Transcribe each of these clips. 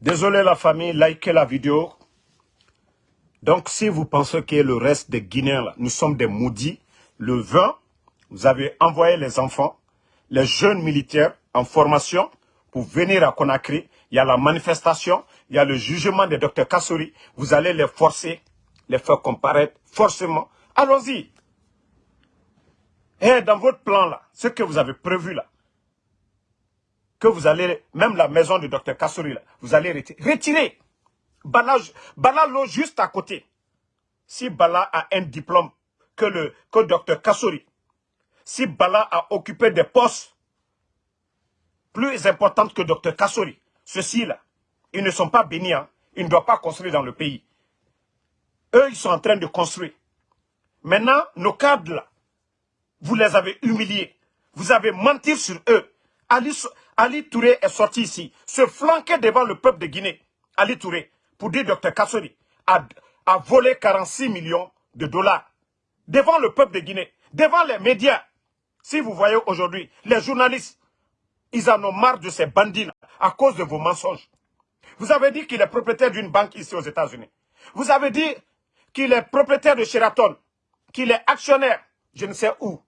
Désolé la famille, likez la vidéo. Donc si vous pensez que le reste des Guinéens, nous sommes des maudits, le 20, vous avez envoyé les enfants, les jeunes militaires en formation pour venir à Conakry. Il y a la manifestation, il y a le jugement de Dr Kassouri. Vous allez les forcer, les faire comparaître forcément. Allons-y. Et dans votre plan là, ce que vous avez prévu là, que vous allez, même la maison de Dr Kassouri vous allez retirer. Retirer. Bala, Bala l'eau juste à côté. Si Bala a un diplôme que le que Dr Kassouri, si Bala a occupé des postes plus importants que Dr Kassouri, ceux-ci là, ils ne sont pas bénis, hein. ils ne doivent pas construire dans le pays. Eux, ils sont en train de construire. Maintenant, nos cadres là, vous les avez humiliés. Vous avez menti sur eux. Ali Touré est sorti ici, se flanquer devant le peuple de Guinée. Ali Touré, pour dire Dr Kassori, a, volé 46 millions de dollars. Devant le peuple de Guinée, devant les médias. Si vous voyez aujourd'hui, les journalistes, ils en ont marre de ces bandits à cause de vos mensonges. Vous avez dit qu'il est propriétaire d'une banque ici aux États-Unis. Vous avez dit qu'il est propriétaire de Sheraton, qu'il est actionnaire, je ne sais où.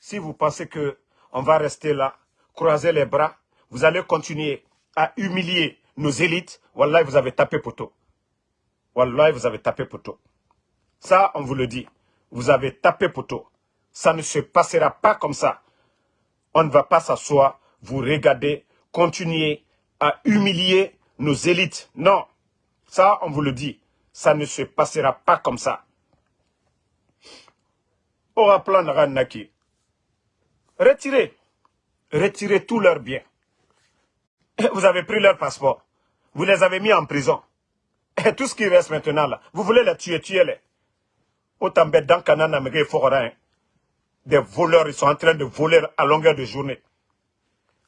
Si vous pensez que on va rester là, croiser les bras, vous allez continuer à humilier nos élites, Wallah, vous avez tapé poteau. Wallah, vous avez tapé poteau. Ça, on vous le dit. Vous avez tapé poteau. Ça ne se passera pas comme ça. On ne va pas s'asseoir, vous regarder, continuer à humilier nos élites. Non. Ça, on vous le dit. Ça ne se passera pas comme ça. Au plan. Retirez. Retirez tous leurs biens. Vous avez pris leur passeport. Vous les avez mis en prison. Et tout ce qui reste maintenant là, vous voulez les tuer, tuez-les. Autant bête dans Canana, hein. Des voleurs, ils sont en train de voler à longueur de journée.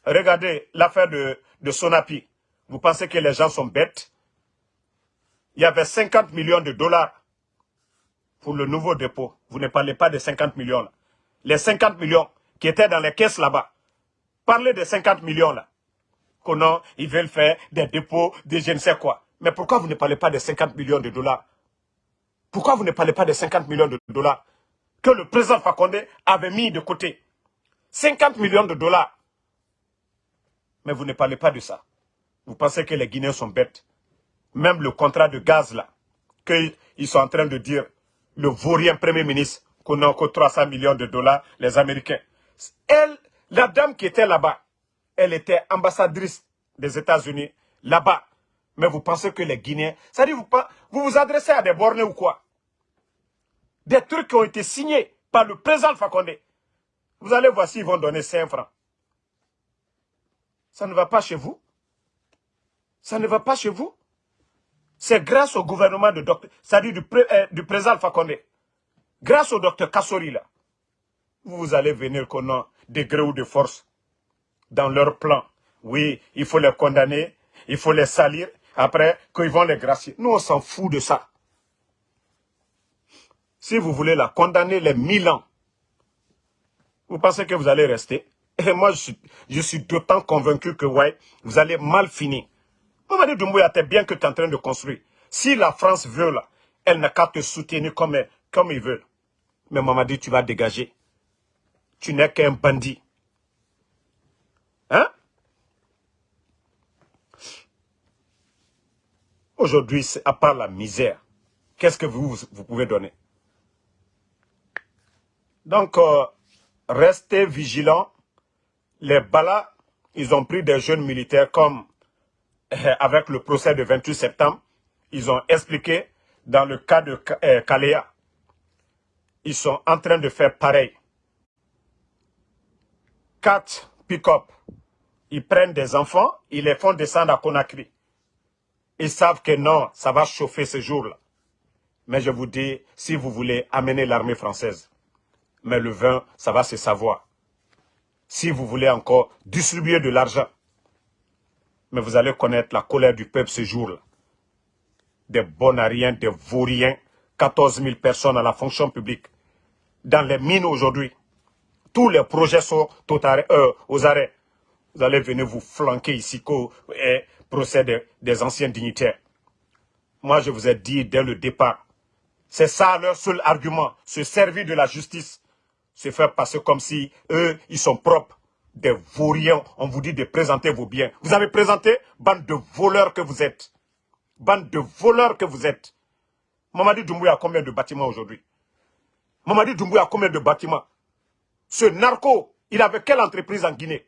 Regardez l'affaire de, de Sonapi. Vous pensez que les gens sont bêtes? Il y avait 50 millions de dollars pour le nouveau dépôt. Vous ne parlez pas de 50 millions. Les 50 millions qui étaient dans les caisses là-bas. Parlez de 50 millions là. Qu'on ils veulent faire des dépôts de je ne sais quoi. Mais pourquoi vous ne parlez pas de 50 millions de dollars? Pourquoi vous ne parlez pas de 50 millions de dollars que le président Fakonde avait mis de côté? 50 millions de dollars. Mais vous ne parlez pas de ça. Vous pensez que les Guinéens sont bêtes. Même le contrat de gaz là, qu'ils sont en train de dire, le vaurien premier ministre, qu'on a encore 300 millions de dollars, les Américains. Elle, la dame qui était là-bas, elle était ambassadrice des États-Unis là-bas. Mais vous pensez que les Guinéens... Ça dit, vous, vous vous adressez à des bornés ou quoi? Des trucs qui ont été signés par le président Fakonde. Vous allez voir s'ils vont donner 5 francs. Ça ne va pas chez vous? Ça ne va pas chez vous? C'est grâce au gouvernement de docteur, du, euh, du président Fakonde grâce au docteur Kassori là, vous allez venir qu'on a des gré ou de force dans leur plan. Oui, il faut les condamner, il faut les salir, après qu'ils vont les gracier. Nous, on s'en fout de ça. Si vous voulez la condamner les mille ans, vous pensez que vous allez rester? Et moi, je suis, d'autant convaincu que, ouais, vous allez mal finir. Mamadi Doumbouya, t'es bien que tu es en train de construire. Si la France veut, là, elle n'a qu'à te soutenir comme, comme il veut. Mais maman dit, tu vas dégager. Tu n'es qu'un bandit. Hein? Aujourd'hui, à part la misère, qu'est-ce que vous, vous pouvez donner? Donc, euh, restez vigilants. Les balas, ils ont pris des jeunes militaires comme avec le procès de 28 septembre. Ils ont expliqué dans le cas de euh, Kalea ils sont en train de faire pareil. Quatre pick-up, ils prennent des enfants, ils les font descendre à Conakry. Ils savent que non, ça va chauffer ce jour-là. Mais je vous dis, si vous voulez amener l'armée française, mais le vin, ça va se savoir. Si vous voulez encore distribuer de l'argent, mais vous allez connaître la colère du peuple ce jour-là. Des bonariens, des vauriens, 14 000 personnes à la fonction publique dans les mines aujourd'hui. Tous les projets sont euh, aux arrêts. Vous allez venir vous flanquer ici. procès des anciens dignitaires. Moi, je vous ai dit dès le départ, c'est ça leur seul argument, se servir de la justice, se faire passer comme si eux, ils sont propres, des vauriens. On vous dit de présenter vos biens. Vous avez présenté, bande de voleurs que vous êtes. Bande de voleurs que vous êtes. Mamadi Doumbouya a combien de bâtiments aujourd'hui? Mamadi Doumbouya a combien de bâtiments? Ce narco, il avait quelle entreprise en Guinée?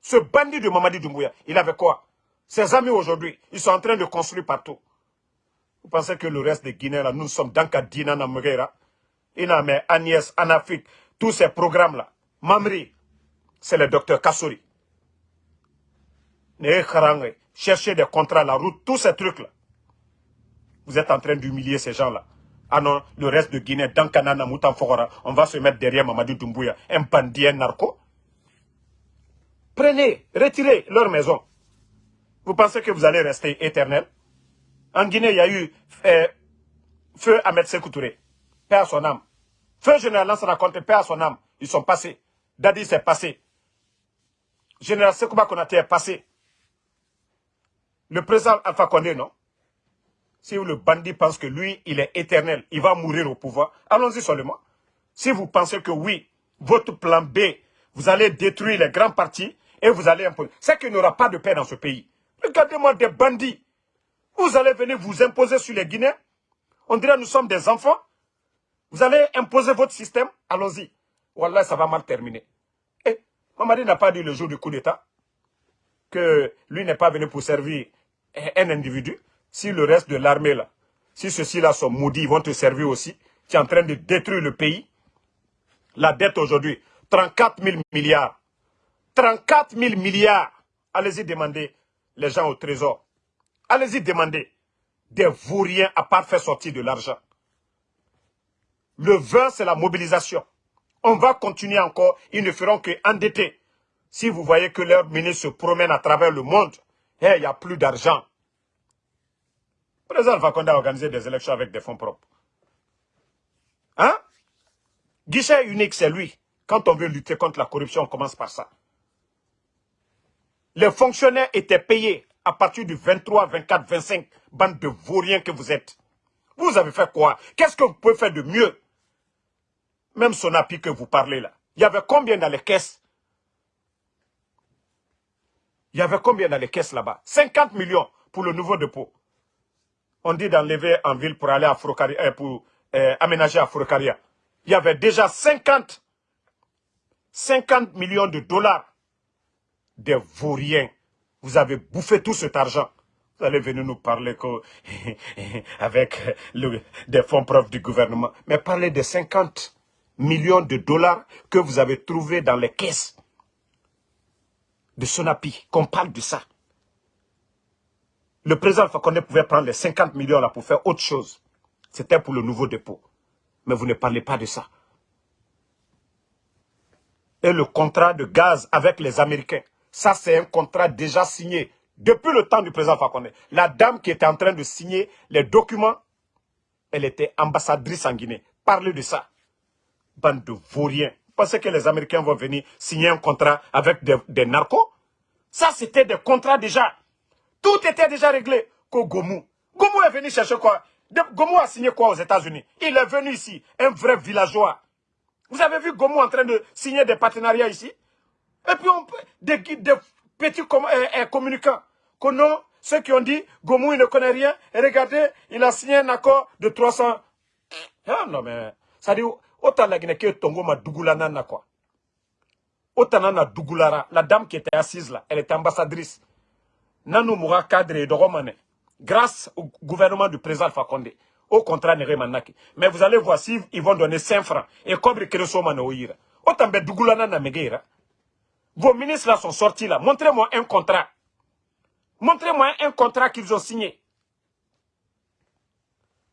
Ce bandit de Mamadi Doumbouya, il avait quoi? Ses amis aujourd'hui, ils sont en train de construire partout. Vous pensez que le reste des Guinéens, là, nous sommes dans Kadina, Namegera, Iname, Agnès, Anafik, tous ces programmes-là. Mamri, c'est le docteur Kassouri. Chercher des contrats, la route, tous ces trucs-là. Vous êtes en train d'humilier ces gens-là. Ah non, le reste de Guinée, dans Kanana, Moutanfogora, on va se mettre derrière Mamadou Doumbouya, un bandit, un narco. Prenez, retirez leur maison. Vous pensez que vous allez rester éternel? En Guinée, il y a eu euh, feu Ahmed Sekoutouré, père à son âme. Feu général Lansana Conté, père à son âme. Ils sont passés. Dadi s'est passé. Général Sekouba Konaté est passé. Le président Alpha Condé, non? Si le bandit pense que lui, il est éternel, il va mourir au pouvoir, allons-y seulement. Si vous pensez que oui, votre plan B, vous allez détruire les grands partis et vous allez imposer. C'est qu'il n'y aura pas de paix dans ce pays. Regardez-moi des bandits vous allez venir vous imposer sur les Guinéens. On dirait nous sommes des enfants. Vous allez imposer votre système. Allons-y. Wallah, ça va mal terminer. Et eh, Mamadi n'a pas dit le jour du coup d'État que lui n'est pas venu pour servir un individu. Si le reste de l'armée, là, si ceux-ci-là sont maudits, ils vont te servir aussi. Tu es en train de détruire le pays. La dette aujourd'hui, 34 000 milliards. 34 000 milliards. Allez-y demander les gens au trésor. Allez-y demander des vauriens à part faire sortir de l'argent. Le vin, c'est la mobilisation. On va continuer encore. Ils ne feront qu'endetter. Si vous voyez que leurs ministres se promènent à travers le monde, il n'y a plus d'argent. Président Fakonde a organisé des élections avec des fonds propres. Hein? Guichet unique, c'est lui. Quand on veut lutter contre la corruption, on commence par ça. Les fonctionnaires étaient payés à partir du 23, 24, 25, bande de vauriens que vous êtes. Vous avez fait quoi? Qu'est-ce que vous pouvez faire de mieux? Même son appui que vous parlez là. Il y avait combien dans les caisses? Il y avait combien dans les caisses là-bas? 50 millions pour le nouveau dépôt. On dit d'enlever en ville pour aller à Frocaria, euh, pour euh, aménager à Frocaria. Il y avait déjà 50, 50 millions de dollars de vauriens vous avez bouffé tout cet argent. Vous allez venir nous parler avec des fonds propres du gouvernement. Mais parlez des 50 millions de dollars que vous avez trouvés dans les caisses de Sonapi. Qu'on parle de ça. Le président Fakonde pouvait prendre les 50 millions là pour faire autre chose. C'était pour le nouveau dépôt. Mais vous ne parlez pas de ça. Et le contrat de gaz avec les Américains. Ça, c'est un contrat déjà signé depuis le temps du président Fakonde. La dame qui était en train de signer les documents, elle était ambassadrice en Guinée. Parlez de ça. Bande de vauriens. Vous pensez que les Américains vont venir signer un contrat avec des, narcos? Ça, c'était des contrats déjà. Tout était déjà réglé. Que Gomu. Gomu est venu chercher quoi? Gomu a signé quoi aux États-Unis? Il est venu ici, un vrai villageois. Vous avez vu Gomu en train de signer des partenariats ici? Et puis, on des, petits euh, euh, communicants. Que ceux qui ont dit, Gomou, il ne connaît rien. Et regardez, il a signé un accord de 300. Ah non, mais, ça dit, autant la Guinée que Tongo ma Dougoulana, quoi. Autant Dougulara, la dame qui était assise là, elle était ambassadrice. Nanou Moura cadre de Romane, grâce au gouvernement du président Fakonde. Au contraire, Manaki. Mais vous allez voir s'ils ils vont donner 5 francs. Et comme Kereso Manoïra. Autant be Dougoulana na Megeira. Vos ministres là sont sortis là. Montrez-moi un contrat. Montrez-moi un contrat qu'ils ont signé.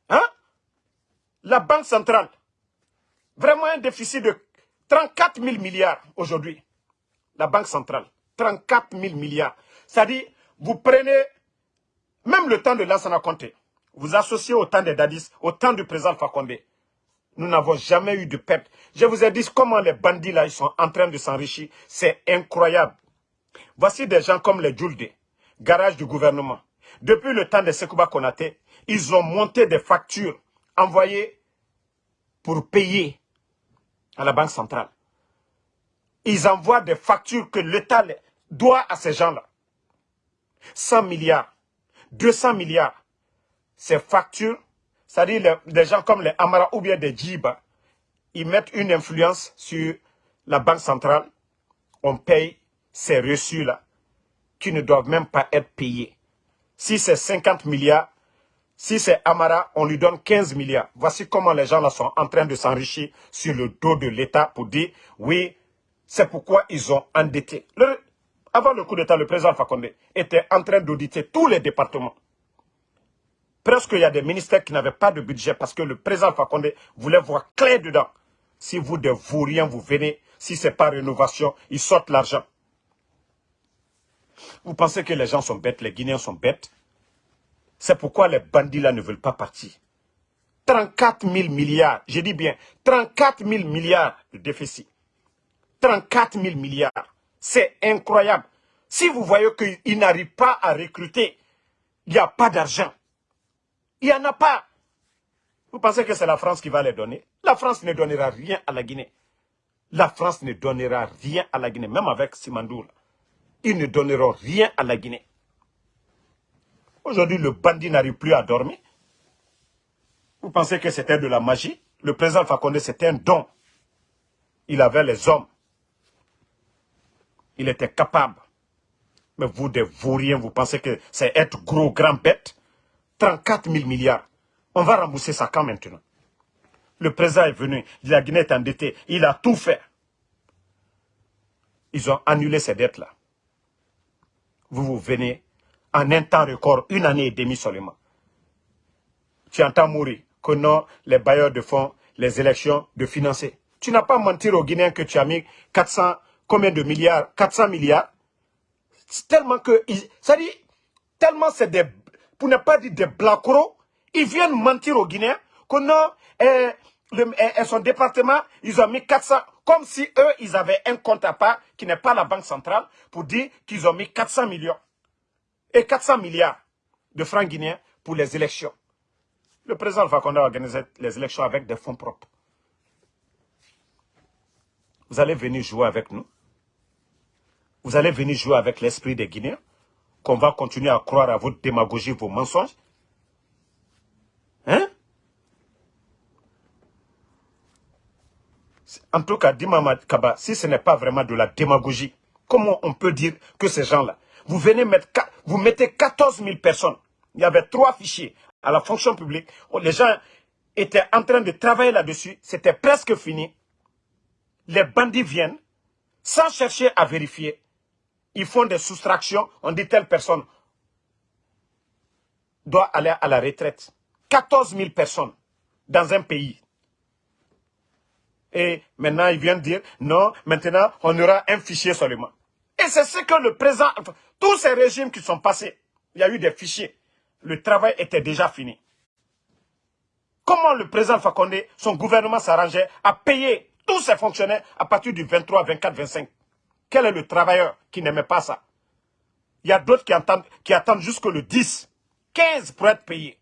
Hein? La Banque centrale. Vraiment un déficit de 34 000 milliards aujourd'hui. La Banque centrale. 34 000 milliards. C'est-à-dire, vous prenez même le temps de Lansana Conté. Vous associez au temps des Dadis, au temps du président Fakonde. Nous n'avons jamais eu de perte. Je vous ai dit comment les bandits là, ils sont en train de s'enrichir. C'est incroyable. Voici des gens comme les Djulde. garage du gouvernement. Depuis le temps de Sekouba Konaté, ils ont monté des factures envoyées pour payer à la Banque centrale. Ils envoient des factures que l'État doit à ces gens-là. 100 milliards, 200 milliards. Ces factures, c'est-à-dire les, gens comme les Amara ou bien des Djiba, ils mettent une influence sur la Banque centrale. On paye ces reçus-là qui ne doivent même pas être payés. Si c'est 50 milliards, si c'est Amara, on lui donne 15 milliards. Voici comment les gens là sont en train de s'enrichir sur le dos de l'État pour dire, oui, c'est pourquoi ils ont endetté. Avant le coup d'État, le président Fakonde était en train d'auditer tous les départements. Presque il y a des ministères qui n'avaient pas de budget parce que le président Fakonde voulait voir clair dedans. Si vous de vous rien, vous venez, si ce n'est pas rénovation, ils sortent l'argent. Vous pensez que les gens sont bêtes, les Guinéens sont bêtes? C'est pourquoi les bandits là ne veulent pas partir. 34 000 milliards, je dis bien, 34 000 milliards de déficit. 34 000 milliards. C'est incroyable. Si vous voyez qu'ils n'arrivent pas à recruter, il n'y a pas d'argent. Il n'y en a pas. Vous pensez que c'est la France qui va les donner? La France ne donnera rien à la Guinée. La France ne donnera rien à la Guinée, même avec Simandour. Ils ne donneront rien à la Guinée. Aujourd'hui, le bandit n'arrive plus à dormir. Vous pensez que c'était de la magie? Le président Fakonde, c'était un don. Il avait les hommes. Il était capable. Mais vous, des vauriens, vous pensez que c'est être gros, grand bête? 34 000 milliards. On va rembourser ça quand maintenant? Le président est venu, la Guinée est endettée, il a tout fait. Ils ont annulé ces dettes-là. Vous, vous venez en un temps record, une année et demie seulement. Tu entends mourir que non, les bailleurs de fonds, les élections, de financer. Tu n'as pas menti aux Guinéens que tu as mis 400, combien de milliards? 400 milliards. Tellement que, ça dit, tellement c'est des, pour ne pas dire des blacros, ils viennent mentir aux Guinéens que non, eh, eh, son département, ils ont mis 400, comme si eux, ils avaient un compte à part, qui n'est pas la banque centrale, pour dire qu'ils ont mis 400 millions et 400 milliards de francs guinéens pour les élections. Le président Fakonde a organisé les élections avec des fonds propres. Vous allez venir jouer avec nous. Vous allez venir jouer avec l'esprit des Guinéens. Qu'on va continuer à croire à votre démagogie, vos mensonges. Hein? En tout cas, Dimama Kaba, si ce n'est pas vraiment de la démagogie, comment on peut dire que ces gens-là, vous venez mettre, vous mettez 14 000 personnes. Il y avait trois fichiers à la fonction publique. Les gens étaient en train de travailler là-dessus. C'était presque fini. Les bandits viennent sans chercher à vérifier. Ils font des soustractions. On dit telle personne doit aller à la retraite. 14 000 personnes dans un pays. Et maintenant, ils viennent dire, non, maintenant, on aura un fichier seulement. Et c'est ce que le président... Tous ces régimes qui sont passés, il y a eu des fichiers. Le travail était déjà fini. Comment le président Fakonde, son gouvernement s'arrangeait à payer tous ses fonctionnaires à partir du 23, 24, 25 Quel est le travailleur qui n'aimait pas ça? Il y a d'autres qui attendent, qui attendent jusqu'au 10, 15 pour être payés.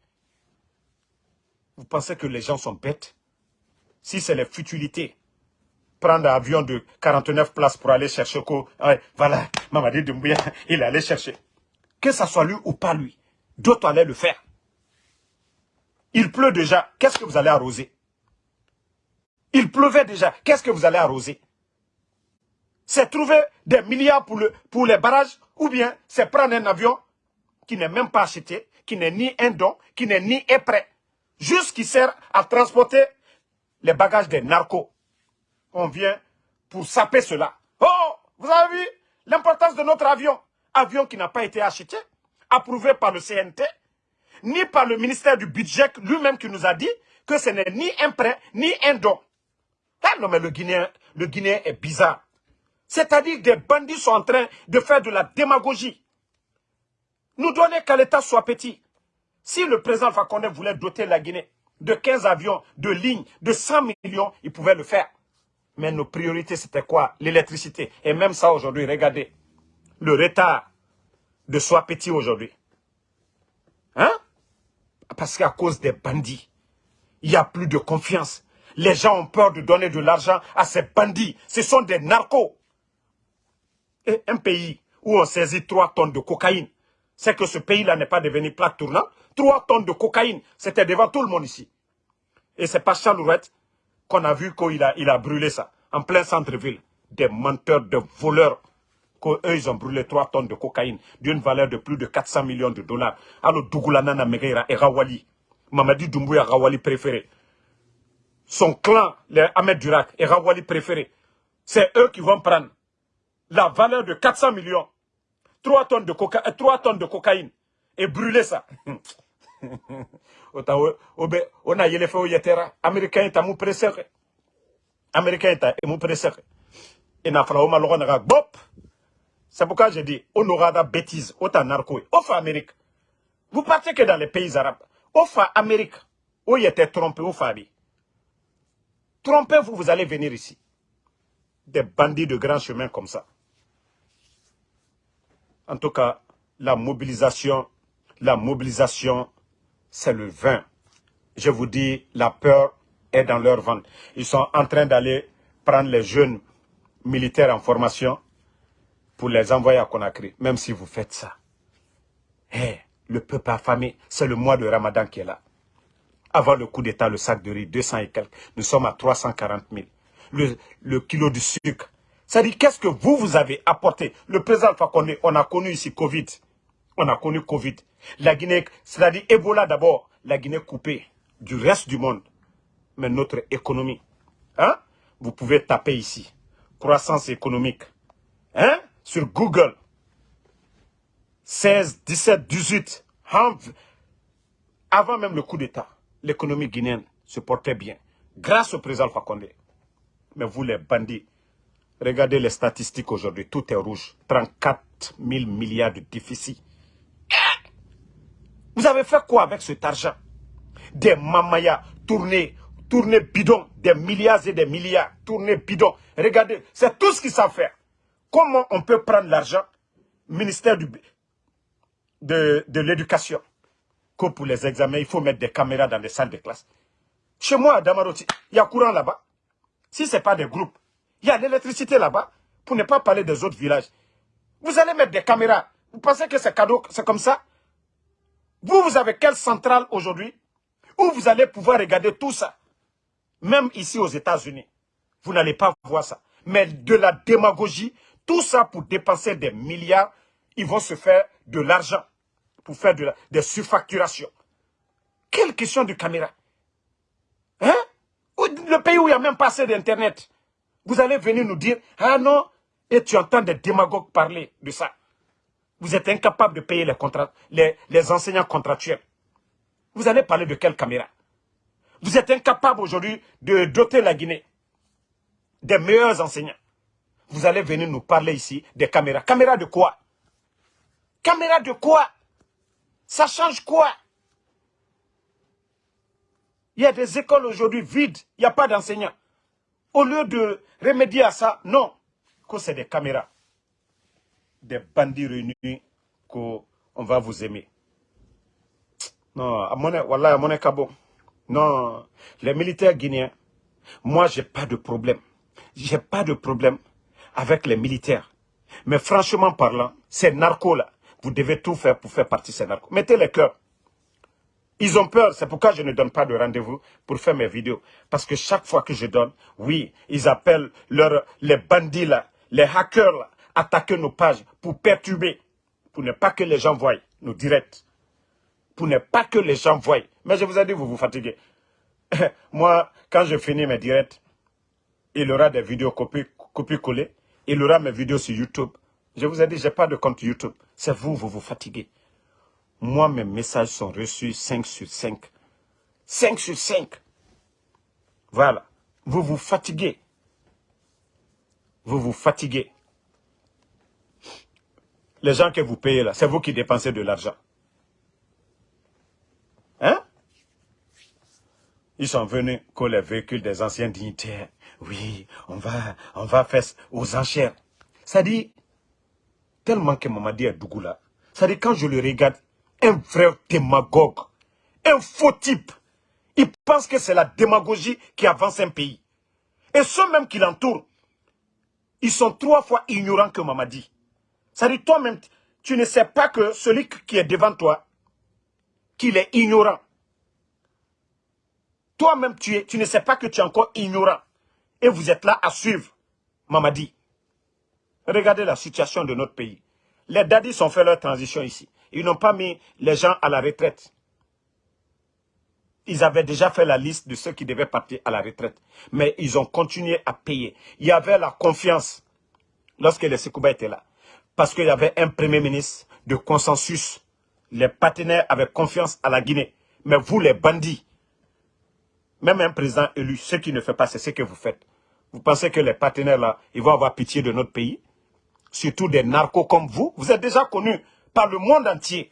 Vous pensez que les gens sont bêtes? Si c'est les futilités, prendre un avion de 49 places pour aller chercher quoi? voilà, Mamadi Doumbouya, il allait chercher. Que ce soit lui ou pas lui, d'autres allaient le faire. Il pleut déjà, qu'est-ce que vous allez arroser? Il pleuvait déjà, qu'est-ce que vous allez arroser? C'est trouver des milliards pour, le, pour les barrages ou bien c'est prendre un avion qui n'est même pas acheté, qui n'est ni un don, qui n'est ni prêt, juste qui sert à transporter les bagages des narcos on vient pour saper cela. Oh, vous avez vu l'importance de notre avion Avion qui n'a pas été acheté, approuvé par le CNT, ni par le ministère du budget lui-même qui nous a dit que ce n'est ni un prêt, ni un don. Ah non, mais le Guinéen, le Guinéen est bizarre. C'est-à-dire des bandits sont en train de faire de la démagogie. Nous donner qu'à l'État soit petit. Si le président Fakonde voulait doter la Guinée de 15 avions, de lignes, de 100 millions, il pouvait le faire. Mais nos priorités, c'était quoi? L'électricité. Et même ça, aujourd'hui, regardez. Le retard de soi petit aujourd'hui. Hein? Parce qu'à cause des bandits, il n'y a plus de confiance. Les gens ont peur de donner de l'argent à ces bandits. Ce sont des narcos. Un pays où on saisit 3 tonnes de cocaïne, c'est que ce pays-là n'est pas devenu plaque tournante. 3 tonnes de cocaïne, c'était devant tout le monde ici. Et c'est pas Chalouette qu'on a vu qu'il a, il a brûlé ça, en plein centre-ville. Des menteurs, de voleurs, qu'eux, ils ont brûlé 3 tonnes de cocaïne d'une valeur de plus de 400 millions de dollars. Alors, Dougoulana Megeira et Rawali, Mamadi Doumbouya Rawali préféré. Son clan, les Ahmed Durak et Rawali préféré. C'est eux qui vont prendre la valeur de 400 millions, 3 tonnes de, coca 3 tonnes de cocaïne. Et brûler ça. on a yele yetera américain est mou pressé américain est mou pressé et n'a na bop. C'est pourquoi j'ai dit on aura da bêtise autant narco fa Amérique. Vous partez que dans les pays arabes. Fa Amérique. Où il était trompé au Fabi trompez-vous vous allez venir ici. Des bandits de grand chemin comme ça en tout cas la mobilisation la mobilisation c'est le vin. Je vous dis, la peur est dans leur ventre. Ils sont en train d'aller prendre les jeunes militaires en formation pour les envoyer à Conakry, même si vous faites ça. Eh, le peuple affamé, c'est le mois de Ramadan qui est là. Avant le coup d'État, le sac de riz, 200 et quelques, nous sommes à 340 000. Le, le kilo de sucre. Dit, qu'est-ce que vous, vous avez apporté? Le président Fakonde, on a connu ici Covid. On a connu Covid. La Guinée, c'est-à-dire Ebola d'abord, la Guinée coupée du reste du monde. Mais notre économie, hein? Vous pouvez taper ici. Croissance économique. Hein? Sur Google. 16, 17, 18. Avant même le coup d'État, l'économie guinéenne se portait bien. Grâce au président Fakonde. Mais vous les bandits, regardez les statistiques aujourd'hui, tout est rouge. 34 000 milliards de déficit. Vous avez fait quoi avec cet argent? Des mamayas tournés, tournés bidons, des milliards et des milliards, tournés bidons. Regardez, c'est tout ce qu'ils savent faire. Comment on peut prendre l'argent? Ministère de, de l'éducation. Que pour les examens, il faut mettre des caméras dans les salles de classe. Chez moi, à Damaroti, il y a courant là-bas. Si ce n'est pas des groupes, il y a l'électricité là-bas, pour ne pas parler des autres villages. Vous allez mettre des caméras. Vous pensez que c'est cadeau, c'est comme ça? Vous, vous avez quelle centrale aujourd'hui où vous allez pouvoir regarder tout ça? Même ici aux États-Unis, vous n'allez pas voir ça. Mais de la démagogie, tout ça pour dépenser des milliards, ils vont se faire de l'argent pour faire de des surfacturations. Quelle question de caméra? Hein? Le pays où il n'y a même pas assez d'Internet. Vous allez venir nous dire, ah non, et tu entends des démagogues parler de ça. Vous êtes incapable de payer les, les, enseignants contractuels. Vous allez parler de quelle caméra? Vous êtes incapable aujourd'hui de doter la Guinée des meilleurs enseignants. Vous allez venir nous parler ici des caméras. Caméras de quoi? Caméras de quoi? Ça change quoi? Il y a des écoles aujourd'hui vides, il n'y a pas d'enseignants. Au lieu de remédier à ça, non, que c'est des caméras des bandits réunis qu'on va vous aimer. Non, à mon, voilà, à mon Non, les militaires guinéens, moi, j'ai pas de problème. J'ai pas de problème avec les militaires. Mais franchement parlant, ces narcos-là, vous devez tout faire pour faire partie de ces narcos. Mettez les cœurs. Ils ont peur, c'est pourquoi je ne donne pas de rendez-vous pour faire mes vidéos. Parce que chaque fois que je donne, oui, ils appellent leur, les bandits là, les hackers attaquer nos pages pour perturber, pour ne pas que les gens voient nos directs, pour ne pas que les gens voient. Mais je vous ai dit, vous vous fatiguez. Moi, quand je finis mes directs, il y aura des vidéos copiées-collées, il y aura mes vidéos sur YouTube. Je vous ai dit, je n'ai pas de compte YouTube. C'est vous, vous vous fatiguez. Moi, mes messages sont reçus 5 sur 5. 5 sur 5. Voilà. Vous vous fatiguez. Vous vous fatiguez. Les gens que vous payez là, c'est vous qui dépensez de l'argent. Hein? Ils sont venus que les véhicules des anciens dignitaires. Oui, on va, on va faire aux enchères. Ça dit, tellement que Mamadi est Dougoula, Ça dit quand je le regarde, un vrai démagogue, un faux type, il pense que c'est la démagogie qui avance un pays. Et ceux même qui l'entourent, ils sont trois fois ignorants que Mamadi. Ça dit toi-même, tu ne sais pas que celui qui est devant toi, qu'il est ignorant. Toi-même, tu, tu ne sais pas que tu es encore ignorant. Et vous êtes là à suivre Mamadi. Regardez la situation de notre pays. Les dadis ont fait leur transition ici. Ils n'ont pas mis les gens à la retraite. Ils avaient déjà fait la liste de ceux qui devaient partir à la retraite. Mais ils ont continué à payer. Il y avait la confiance lorsque les Sekouba étaient là. Parce qu'il y avait un premier ministre de consensus. Les partenaires avaient confiance à la Guinée. Mais vous, les bandits, même un président élu, ce qui ne fait pas, c'est ce que vous faites. Vous pensez que les partenaires là, ils vont avoir pitié de notre pays? Surtout des narcos comme vous. Vous êtes déjà connus par le monde entier.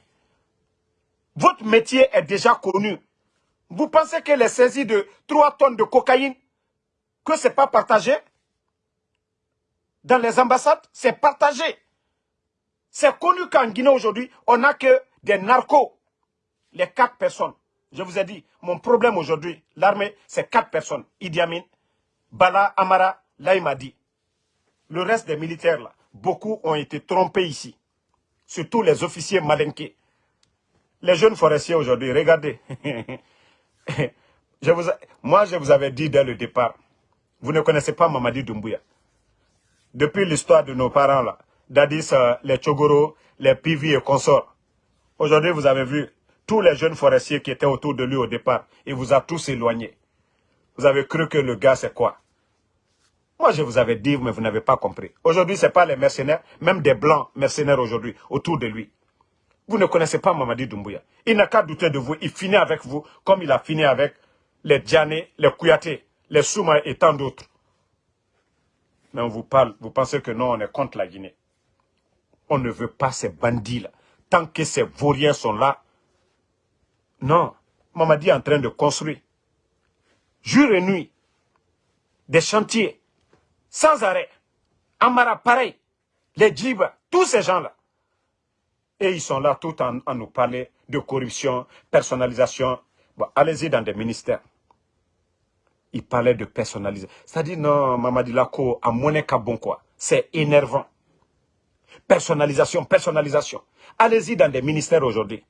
Votre métier est déjà connu. Vous pensez que les saisies de 3 tonnes de cocaïne, que ce n'est pas partagé Dans les ambassades, c'est partagé. C'est connu qu'en Guinée aujourd'hui, on n'a que des narcos. Les quatre personnes. Je vous ai dit, mon problème aujourd'hui, l'armée, c'est quatre personnes. Idi Amin, Bala, Amara, Laïmadi. Le reste des militaires, là, beaucoup ont été trompés ici. Surtout les officiers malinqués. Les jeunes forestiers aujourd'hui, regardez. je vous, moi, je vous avais dit dès le départ, vous ne connaissez pas Mamadi Doumbouya. Depuis l'histoire de nos parents, là, Dadis, euh, les Chogoro, les Pivi et consorts. Aujourd'hui, vous avez vu tous les jeunes forestiers qui étaient autour de lui au départ. Il vous a tous éloignés. Vous avez cru que le gars, c'est quoi? Moi, je vous avais dit, mais vous n'avez pas compris. Aujourd'hui, ce n'est pas les mercenaires, même des blancs mercenaires aujourd'hui, autour de lui. Vous ne connaissez pas Mamadi Doumbouya. Il n'a qu'à douter de vous. Il finit avec vous comme il a fini avec les Djané, les Kouyaté, les Souma et tant d'autres. Mais on vous parle, vous pensez que non, on est contre la Guinée. On ne veut pas ces bandits-là. Tant que ces vauriens sont là, non. Mamadi est en train de construire, jour et nuit, des chantiers, sans arrêt. Amara, pareil. Les Djibas, tous ces gens-là. Et ils sont là tout en, nous parler de corruption, personnalisation. Bon, allez-y dans des ministères. Ils parlaient de personnalisation. C'est-à-dire, non, Mamadi Lako, à monnaie bon quoi. C'est énervant. Personnalisation, personnalisation. Allez-y dans des ministères aujourd'hui.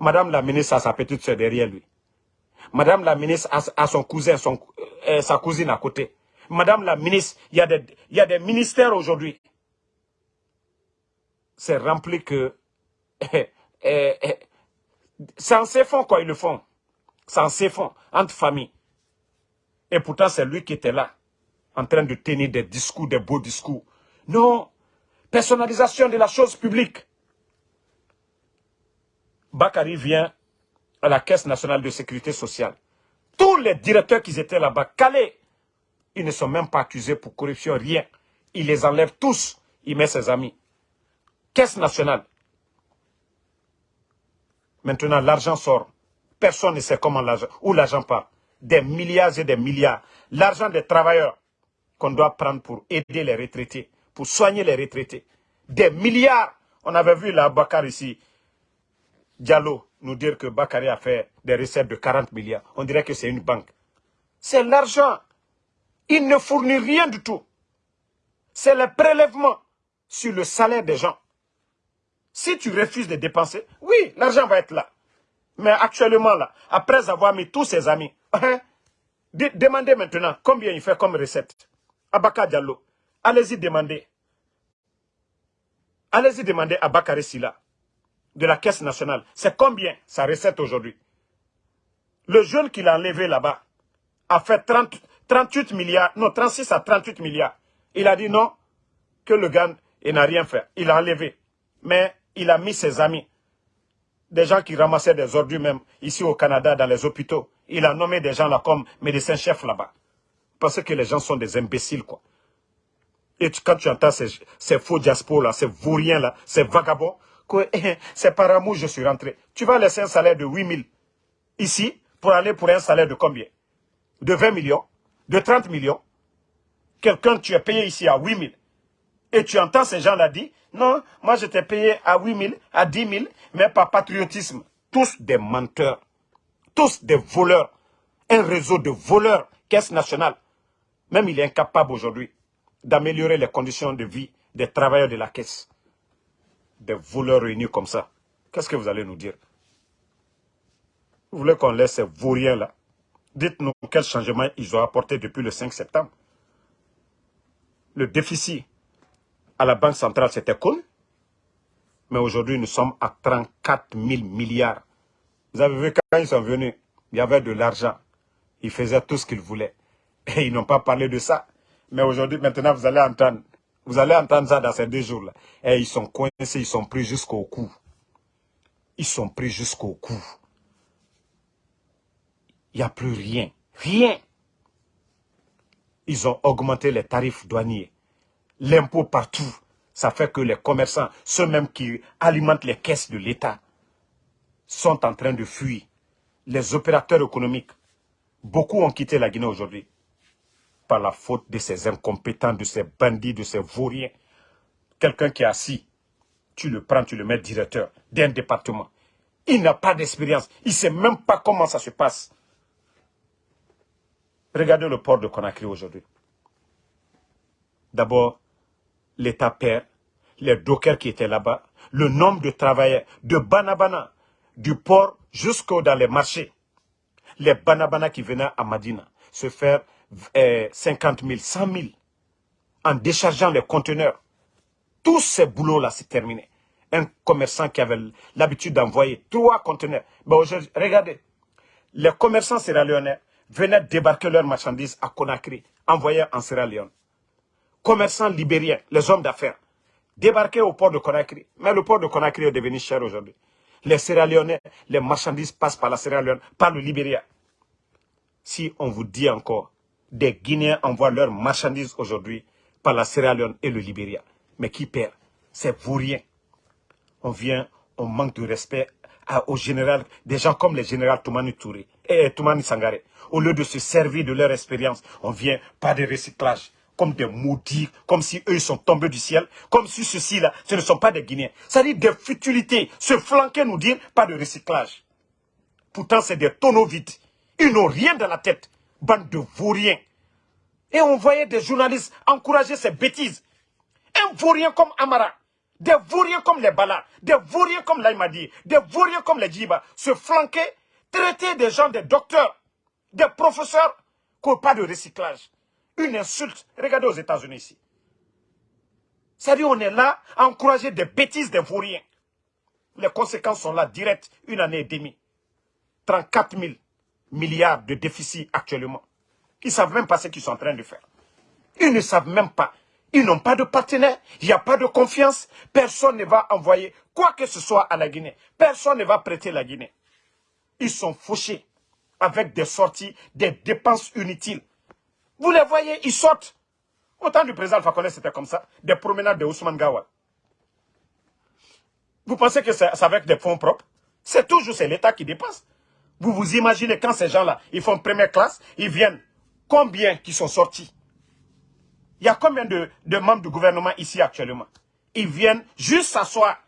Madame la ministre a sa petite soeur derrière lui. Madame la ministre a, son cousin, euh, sa cousine à côté. Madame la ministre, il y a des, ministères aujourd'hui. C'est rempli que c'est en fonds quoi, ils le font. C'est en fonds, entre familles. Et pourtant, c'est lui qui était là, en train de tenir des discours, des beaux discours. Non, personnalisation de la chose publique. Bakary vient à la Caisse nationale de sécurité sociale. Tous les directeurs qui étaient là-bas, calés, ils ne sont même pas accusés pour corruption, rien. Il les enlève tous, il met ses amis. Caisse nationale. Maintenant, l'argent sort. Personne ne sait comment l'argent, où l'argent part. Des milliards et des milliards. L'argent des travailleurs qu'on doit prendre pour aider les retraités, pour soigner les retraités. Des milliards. On avait vu là, Bakar ici, Diallo, nous dire que Bakary a fait des recettes de 40 milliards. On dirait que c'est une banque. C'est l'argent. Il ne fournit rien du tout. C'est le prélèvement sur le salaire des gens. Si tu refuses de dépenser, oui, l'argent va être là. Mais actuellement, là, après avoir mis tous ses amis, hein, demandez maintenant combien il fait comme recette. Abaka Diallo, allez-y demander. Allez-y demander à Bakary Silla de la Caisse nationale. C'est combien sa recette aujourd'hui? Le jeune qu'il a enlevé là-bas a fait 30, 38 milliards, non, 36 à 38 milliards. Il a dit non, que le gars n'a rien fait. Il a enlevé. Mais il a mis ses amis, des gens qui ramassaient des ordures même ici au Canada, dans les hôpitaux. Il a nommé des gens là comme médecins-chefs là-bas. Parce que les gens sont des imbéciles, quoi. Et quand tu entends ces, faux diaspos là, ces vauriens là, ces vagabonds, c'est par amour je suis rentré. Tu vas laisser un salaire de 8 000 ici pour aller pour un salaire de combien? De 20 millions De 30 millions Quelqu'un, tu es payé ici à 8 000 Et tu entends ces gens-là dire, non, moi j'étais payé à 8 000, à 10 000, mais par patriotisme. Tous des menteurs, tous des voleurs. Un réseau de voleurs, caisse nationale. Même il est incapable aujourd'hui d'améliorer les conditions de vie des travailleurs de la caisse. Des voleurs réunis comme ça. Qu'est-ce que vous allez nous dire? Vous voulez qu'on laisse ces vauriens-là Dites-nous quel changement ils ont apporté depuis le 5 septembre. Le déficit à la Banque centrale, c'était connu. Mais aujourd'hui, nous sommes à 34 000 milliards. Vous avez vu quand ils sont venus, il y avait de l'argent. Ils faisaient tout ce qu'ils voulaient. Et ils n'ont pas parlé de ça. Mais aujourd'hui, maintenant, vous allez entendre. Vous allez entendre ça dans ces deux jours-là. Et ils sont coincés, ils sont pris jusqu'au cou. Ils sont pris jusqu'au cou. Il n'y a plus rien. Rien. Ils ont augmenté les tarifs douaniers. L'impôt partout. Ça fait que les commerçants, ceux mêmes qui alimentent les caisses de l'État, sont en train de fuir. Les opérateurs économiques, beaucoup ont quitté la Guinée aujourd'hui par la faute de ces incompétents, de ces bandits, de ces vauriens. Quelqu'un qui est assis, tu le prends, tu le mets directeur d'un département. Il n'a pas d'expérience. Il ne sait même pas comment ça se passe. Regardez le port de Conakry aujourd'hui. D'abord, l'État perd, les dockers qui étaient là-bas, le nombre de travailleurs de Banabana, du port jusqu'au dans les marchés. Les Banabana qui venaient à Madina se faire 50 000, 100 000 en déchargeant les conteneurs. Tous ces boulots-là, c'est terminé. Un commerçant qui avait l'habitude d'envoyer trois conteneurs. Regardez, les commerçants sierra-léonais venaient débarquer leurs marchandises à Conakry, envoyer en Sierra Leone. Commerçants libériens, les hommes d'affaires, débarquaient au port de Conakry. Mais le port de Conakry est devenu cher aujourd'hui. Les Sierra Léonais, les marchandises passent par la Sierra Leone, par le Libéria. Si on vous dit encore, des Guinéens envoient leurs marchandises aujourd'hui par la Sierra Leone et le Libéria. Mais qui perd? C'est vous rien. On vient, on manque de respect au général, des gens comme les généraux Toumani Touré et Toumani Sangare. Au lieu de se servir de leur expérience, on vient pas de recyclage, comme des maudits, comme si eux sont tombés du ciel, comme si ceux-ci-là, ce ne sont pas des Guinéens. Ça dit des futilités, se flanquer nous dire pas de recyclage. Pourtant, c'est des tonneaux vides. Ils n'ont rien dans la tête. Bande de vauriens. Et on voyait des journalistes encourager ces bêtises. Un vaurien comme Amara, des vauriens comme les Bala, des vauriens comme l'Aïmadi, des vauriens comme les Djiba, se flanquer, traiter des gens, des docteurs, des professeurs, qui pas de recyclage. Une insulte. Regardez aux États-Unis ici. C'est-à-dire on est là à encourager des bêtises des vauriens. Les conséquences sont là, directes, une année et demie. 34 000 milliards de déficit actuellement. Ils ne savent même pas ce qu'ils sont en train de faire. Ils ne savent même pas. Ils n'ont pas de partenaire, il n'y a pas de confiance. Personne ne va envoyer quoi que ce soit à la Guinée. Personne ne va prêter la Guinée. Ils sont fauchés avec des sorties, des dépenses inutiles. Vous les voyez, ils sortent. Autant du président Alpha c'était comme ça. Des promenades de Ousmane Gawal. Vous pensez que c'est avec des fonds propres? C'est toujours l'État qui dépense. Vous vous imaginez quand ces gens-là, ils font première classe, ils viennent, combien qui sont sortis? Il y a combien de, membres du gouvernement ici actuellement? Ils viennent juste s'asseoir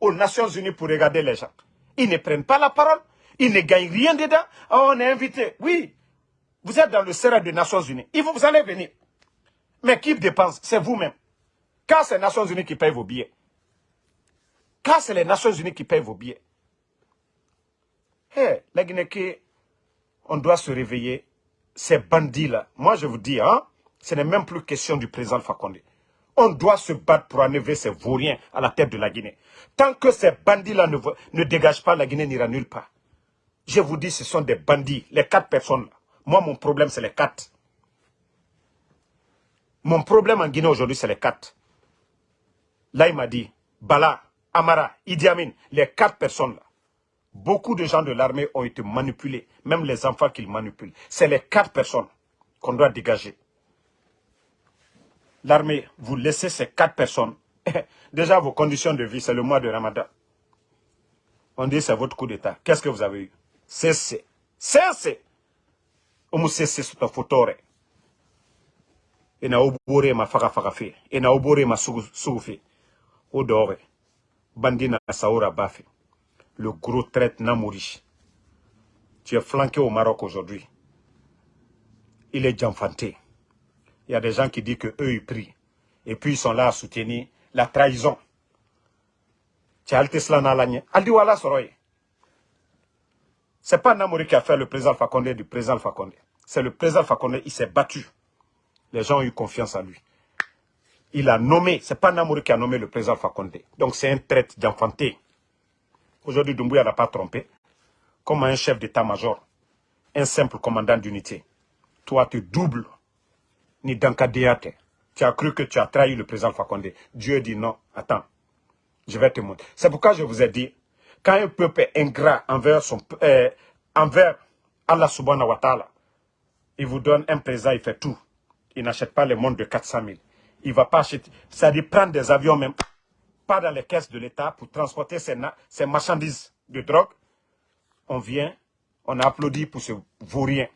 aux Nations Unies pour regarder les gens. Ils ne prennent pas la parole, ils ne gagnent rien dedans. Oh, on est invité. Oui, vous êtes dans le serre des Nations Unies. Il faut, vous allez venir. Mais qui dépense? C'est vous-même. Quand c'est les Nations Unies qui payent vos billets. Quand c'est les Nations Unies qui payent vos billets. Hé, hey, la Guinée, on doit se réveiller. Ces bandits-là, moi je vous dis, hein, ce n'est même plus question du président Fakonde. On doit se battre pour enlever ces vauriens à la tête de la Guinée. Tant que ces bandits-là ne, ne dégagent pas, la Guinée n'ira nulle part. Je vous dis, ce sont des bandits, les quatre personnes-là. Moi, mon problème, c'est les quatre. Mon problème en Guinée aujourd'hui, c'est les quatre. Là, il m'a dit, Bala, Amara, Idi Amin, les quatre personnes-là. Beaucoup de gens de l'armée ont été manipulés, même les enfants qu'ils manipulent. C'est les quatre personnes qu'on doit dégager. L'armée, vous laissez ces quatre personnes. Déjà, vos conditions de vie, c'est le mois de Ramadan. On dit c'est votre coup d'État. Qu'est-ce que vous avez eu? Cessez. Cessez. Omu cessez sur ta photo. Et na obore ma faga faga fe. Et na obore ma sugu fe. O dore. Bandina saoura bafe. Le gros traite Namouri. Tu es flanqué au Maroc aujourd'hui. Il est janfanté. Il y a des gens qui disent que eux ils prient. Et puis ils sont là à soutenir la trahison. Tu as C'est pas Namouri qui a fait le président Fakonde du président Fakonde. C'est le président Fakonde, il s'est battu. Les gens ont eu confiance en lui. Il a nommé, c'est pas Namouri qui a nommé le président Fakonde. Donc c'est un traite d'enfanté. Aujourd'hui, Doumbouya n'a pas trompé. Comme un chef d'état-major, un simple commandant d'unité. Toi, tu doubles. Ni Dankadéate. Tu as cru que tu as trahi le président Fakonde. Dieu dit non. Attends. Je vais te montrer. C'est pourquoi je vous ai dit, quand un peuple est ingrat envers, son, euh, envers Allah subhanahu wa ta'ala, il vous donne un présent, il fait tout. Il n'achète pas les mondes de 400 000. Il ne va pas acheter. C'est-à-dire prendre des avions même pas dans les caisses de l'État pour transporter ces, marchandises de drogue. On vient, on applaudit pour ce vaurien.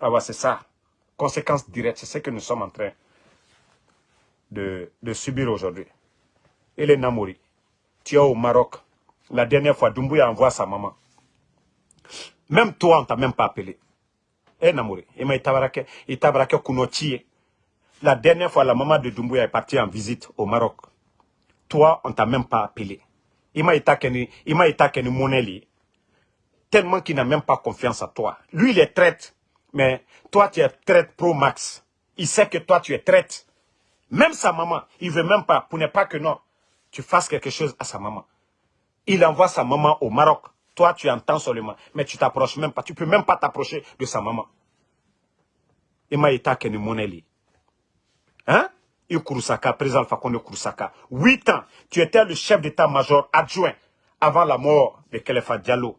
Ah c'est ça. Conséquence directe, c'est ce que nous sommes en train de, subir aujourd'hui. Et les Namouri, tu es au Maroc. La dernière fois, Doumbouya envoie sa maman. Même toi, on t'a même pas appelé. Eh Namouri, il La dernière fois, la maman de Doumbouya est partie en visite au Maroc toi, on t'a même pas appelé. Il m'a été monnaie tellement qu'il n'a même pas confiance en toi. Lui, il est traite, mais toi, tu es traite pro max. Il sait que toi, tu es traite. Même sa maman, il veut même pas, pour ne pas que non, tu fasses quelque chose à sa maman. Il envoie sa maman au Maroc. Toi, tu entends seulement, mais tu t'approches même pas. Tu peux même pas t'approcher de sa maman. M'a été Hein? Kurusaka, président Fakonde Kurusaka. Huit ans, tu étais le chef d'état-major adjoint avant la mort de Kelefa Diallo.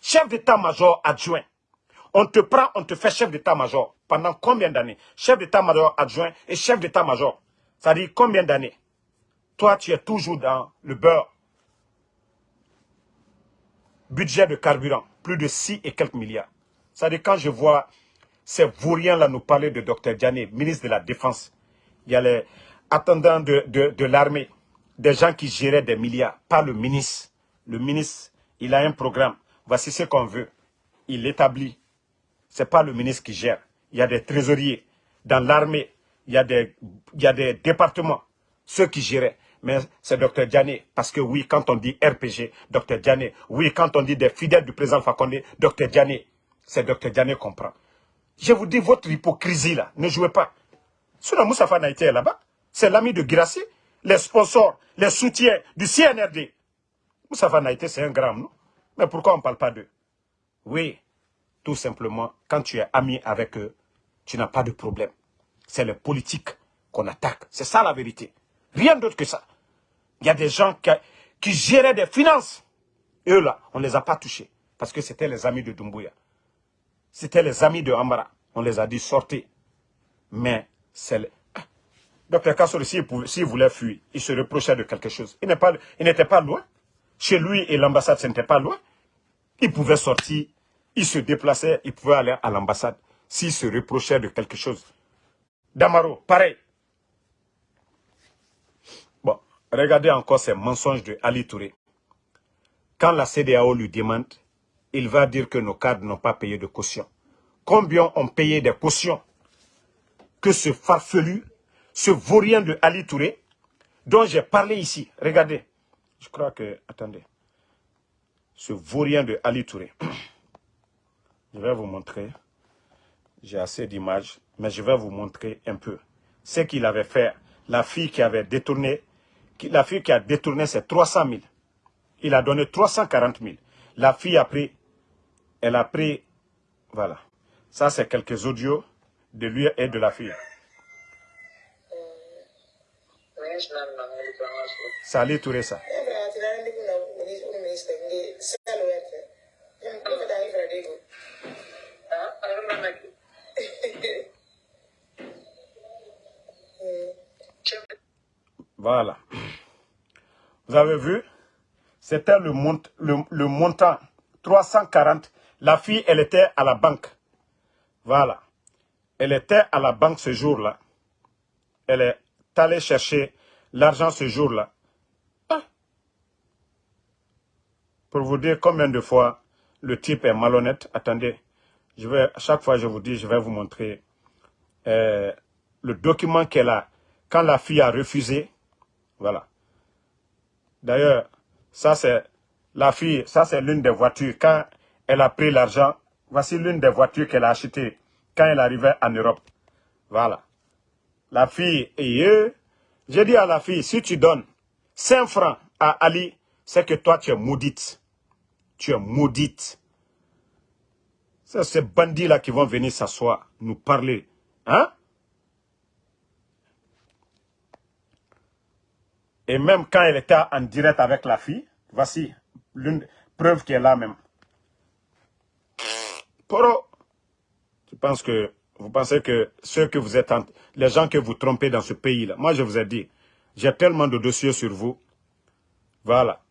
Chef d'état-major adjoint. On te prend, on te fait chef d'état-major. Pendant combien d'années? Chef d'état-major adjoint et chef d'état-major. Ça dit combien d'années? Toi, tu es toujours dans le beurre. Budget de carburant, plus de 6 et quelques milliards. Dit quand je vois ces vauriens-là nous parler de Dr Diané, ministre de la Défense, il y a les attendants de, l'armée, des gens qui géraient des milliards, pas le ministre. Le ministre, il a un programme. Voici ce qu'on veut. Il l'établit. Ce n'est pas le ministre qui gère. Il y a des trésoriers. Dans l'armée, il y a des départements, ceux qui géraient. Mais c'est Dr Diané. Parce que oui, quand on dit RPG, Dr Diané. Oui, quand on dit des fidèles du président Fakonde, Dr Diané. C'est Dr Diané qu'on prend. Je vous dis, votre hypocrisie là, ne jouez pas. Sinon, Moussafa n'a été là-bas. C'est l'ami de Girassi, les sponsors, les soutiens du CNRD. Moussafa Naïté, c'est un grand, non? Mais pourquoi on ne parle pas d'eux? Oui, tout simplement, quand tu es ami avec eux, tu n'as pas de problème. C'est les politiques qu'on attaque. C'est ça la vérité. Rien d'autre que ça. Il y a des gens qui, géraient des finances. Eux là, on ne les a pas touchés. Parce que c'était les amis de Dumbuya. C'était les amis de Ambara. On les a dit sortez. Mais c'est le... Docteur Kassori, s'il voulait fuir, il se reprochait de quelque chose. Il n'était pas, loin. Chez lui et l'ambassade, ce n'était pas loin. Il pouvait sortir, il se déplaçait, il pouvait aller à l'ambassade s'il se reprochait de quelque chose. Damaro, pareil. Bon, regardez encore ces mensonges de Ali Touré. Quand la CDAO lui demande, il va dire que nos cadres n'ont pas payé de caution. Combien ont payé des cautions? Que ce farfelu, ce vaurien de Ali Touré, dont j'ai parlé ici. Regardez. Je crois que... Attendez. Ce vaurien de Ali Touré. Je vais vous montrer. J'ai assez d'images, mais je vais vous montrer un peu. Ce qu'il avait fait, la fille qui avait détourné, la fille qui a détourné, c'est 300 000. Il a donné 340 000. La fille a pris, elle a pris, voilà. Ça, c'est quelques audios de lui et de la fille. Salut Touressa. Voilà. Vous avez vu? C'était le, le montant 340. La fille, elle était à la banque. Voilà. Elle était à la banque ce jour-là. elle est allée chercher l'argent ce jour-là. Ah. Pour vous dire combien de fois le type est malhonnête, attendez, je vais, à chaque fois je vous dis, je vais vous montrer euh, le document qu'elle a. Quand la fille a refusé, voilà. D'ailleurs, ça c'est la fille, ça c'est l'une des voitures. Quand elle a pris l'argent, voici l'une des voitures qu'elle a achetées quand elle arrivait en Europe. Voilà. La fille, et j'ai dit à la fille, si tu donnes 5 francs à Ali, c'est que toi tu es maudite. Tu es maudite. C'est ces bandits-là qui vont venir s'asseoir, nous parler. Hein? Et même quand elle était en direct avec la fille, voici l'une preuve qui est là même. Poro, tu penses que, vous pensez que ceux que vous êtes, les gens que vous trompez dans ce pays-là, moi je vous ai dit, j'ai tellement de dossiers sur vous. Voilà.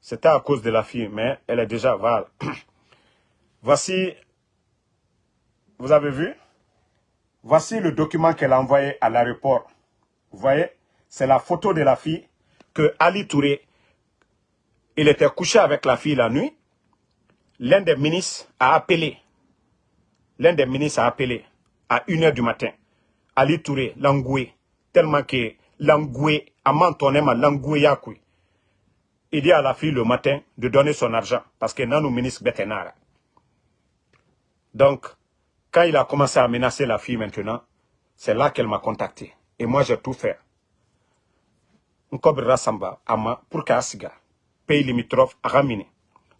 C'était à cause de la fille, mais elle est déjà, voilà. Voici, vous avez vu? Voici le document qu'elle a envoyé à l'aéroport. Vous voyez? C'est la photo de la fille que Ali Touré, il était couché avec la fille la nuit. L'un des ministres a appelé. L'un des ministres a appelé à 1h du matin. Ali Touré, Langoué, tellement que Langoué, Amantonema, Langoué Yakoui. Il dit à la fille le matin de donner son argent parce que non, nous ministre Betenara. Donc, quand il a commencé à menacer la fille maintenant, c'est là qu'elle m'a contacté. Et moi, j'ai tout fait. Nkobra Samba, Ama, pour Kassiga, pays limitrophe, à Ramini.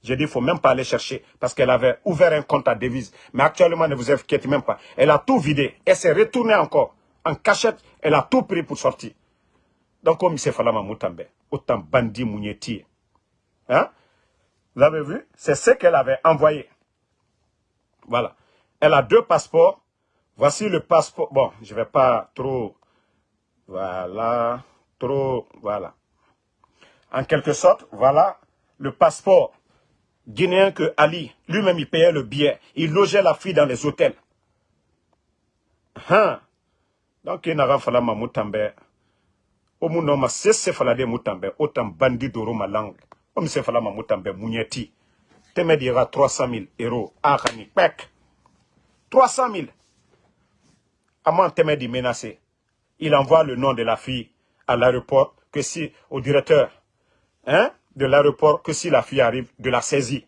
J'ai dit, il ne faut même pas aller chercher parce qu'elle avait ouvert un compte à devise. Mais actuellement, ne vous inquiétez même pas. Elle a tout vidé. Elle s'est retournée encore. En cachette, elle a tout pris pour sortir. Donc, comme c'est Falama Moutambe, autant bandit Mounieti. Hein? Vous avez vu? C'est ce qu'elle avait envoyé. Voilà. Elle a deux passeports. Voici le passeport. Bon, je ne vais pas trop... Voilà. Voilà. En quelque sorte, voilà le passeport guinéen que Ali, lui-même, il payait le billet. Il logeait la fille dans les hôtels. Hein? Donc, il n'a pas moutambe. Au monde, ma cesse falade moutambe. Autant bandit d'oro ma langue. Comme c'est ma moutambe mounieti. Teme dira 300 000 euros. Ah, pek. 300 000. Amant Teme dit menacé. Il envoie le nom de la fille à l'aéroport que si, au directeur hein, de l'aéroport, que si la fille arrive, de la saisie.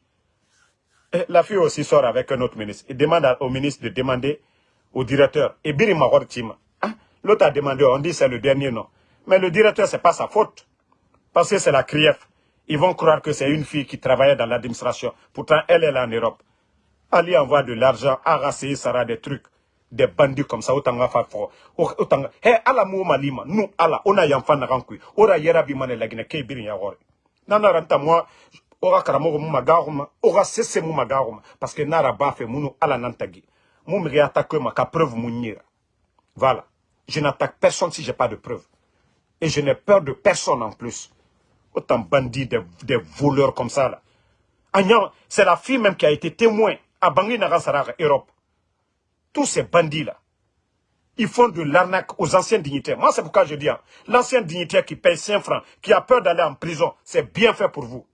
la fille aussi sort avec un autre ministre. Il demande au ministre de demander au directeur. Et Biri hein? L'autre a demandé, on dit c'est le dernier nom. Mais le directeur, c'est pas sa faute. Parce que c'est la CRIEF. Ils vont croire que c'est une fille qui travaillait dans l'administration. Pourtant, elle, est en Europe. Ali envoie de l'argent, Arasé, Sarah, des trucs, des bandits comme ça, autant nga fa fo. Autant Hé, ala mou malima, nous, ala, on a yamfan na rankui. Ora yera bi mane lagine kei birin ya gore. Nana ranta moi, ora karamogo mu magaruma, ora sese mu magaruma. Parce que nara bafe munu ala nantagi. Mou me réattaque ma ka preuve. Voilà. Je n'attaque personne si j'ai pas de preuve. Et je n'ai peur de personne en plus. Autant bandits, des, des voleurs comme ça là. C'est la fille même qui a été témoin à Bangui Europe. Tous ces bandits-là, ils font de l'arnaque aux anciens dignitaires. Moi, c'est pourquoi je dis, hein, l'ancien dignitaire qui paye 5 francs, qui a peur d'aller en prison, c'est bien fait pour vous.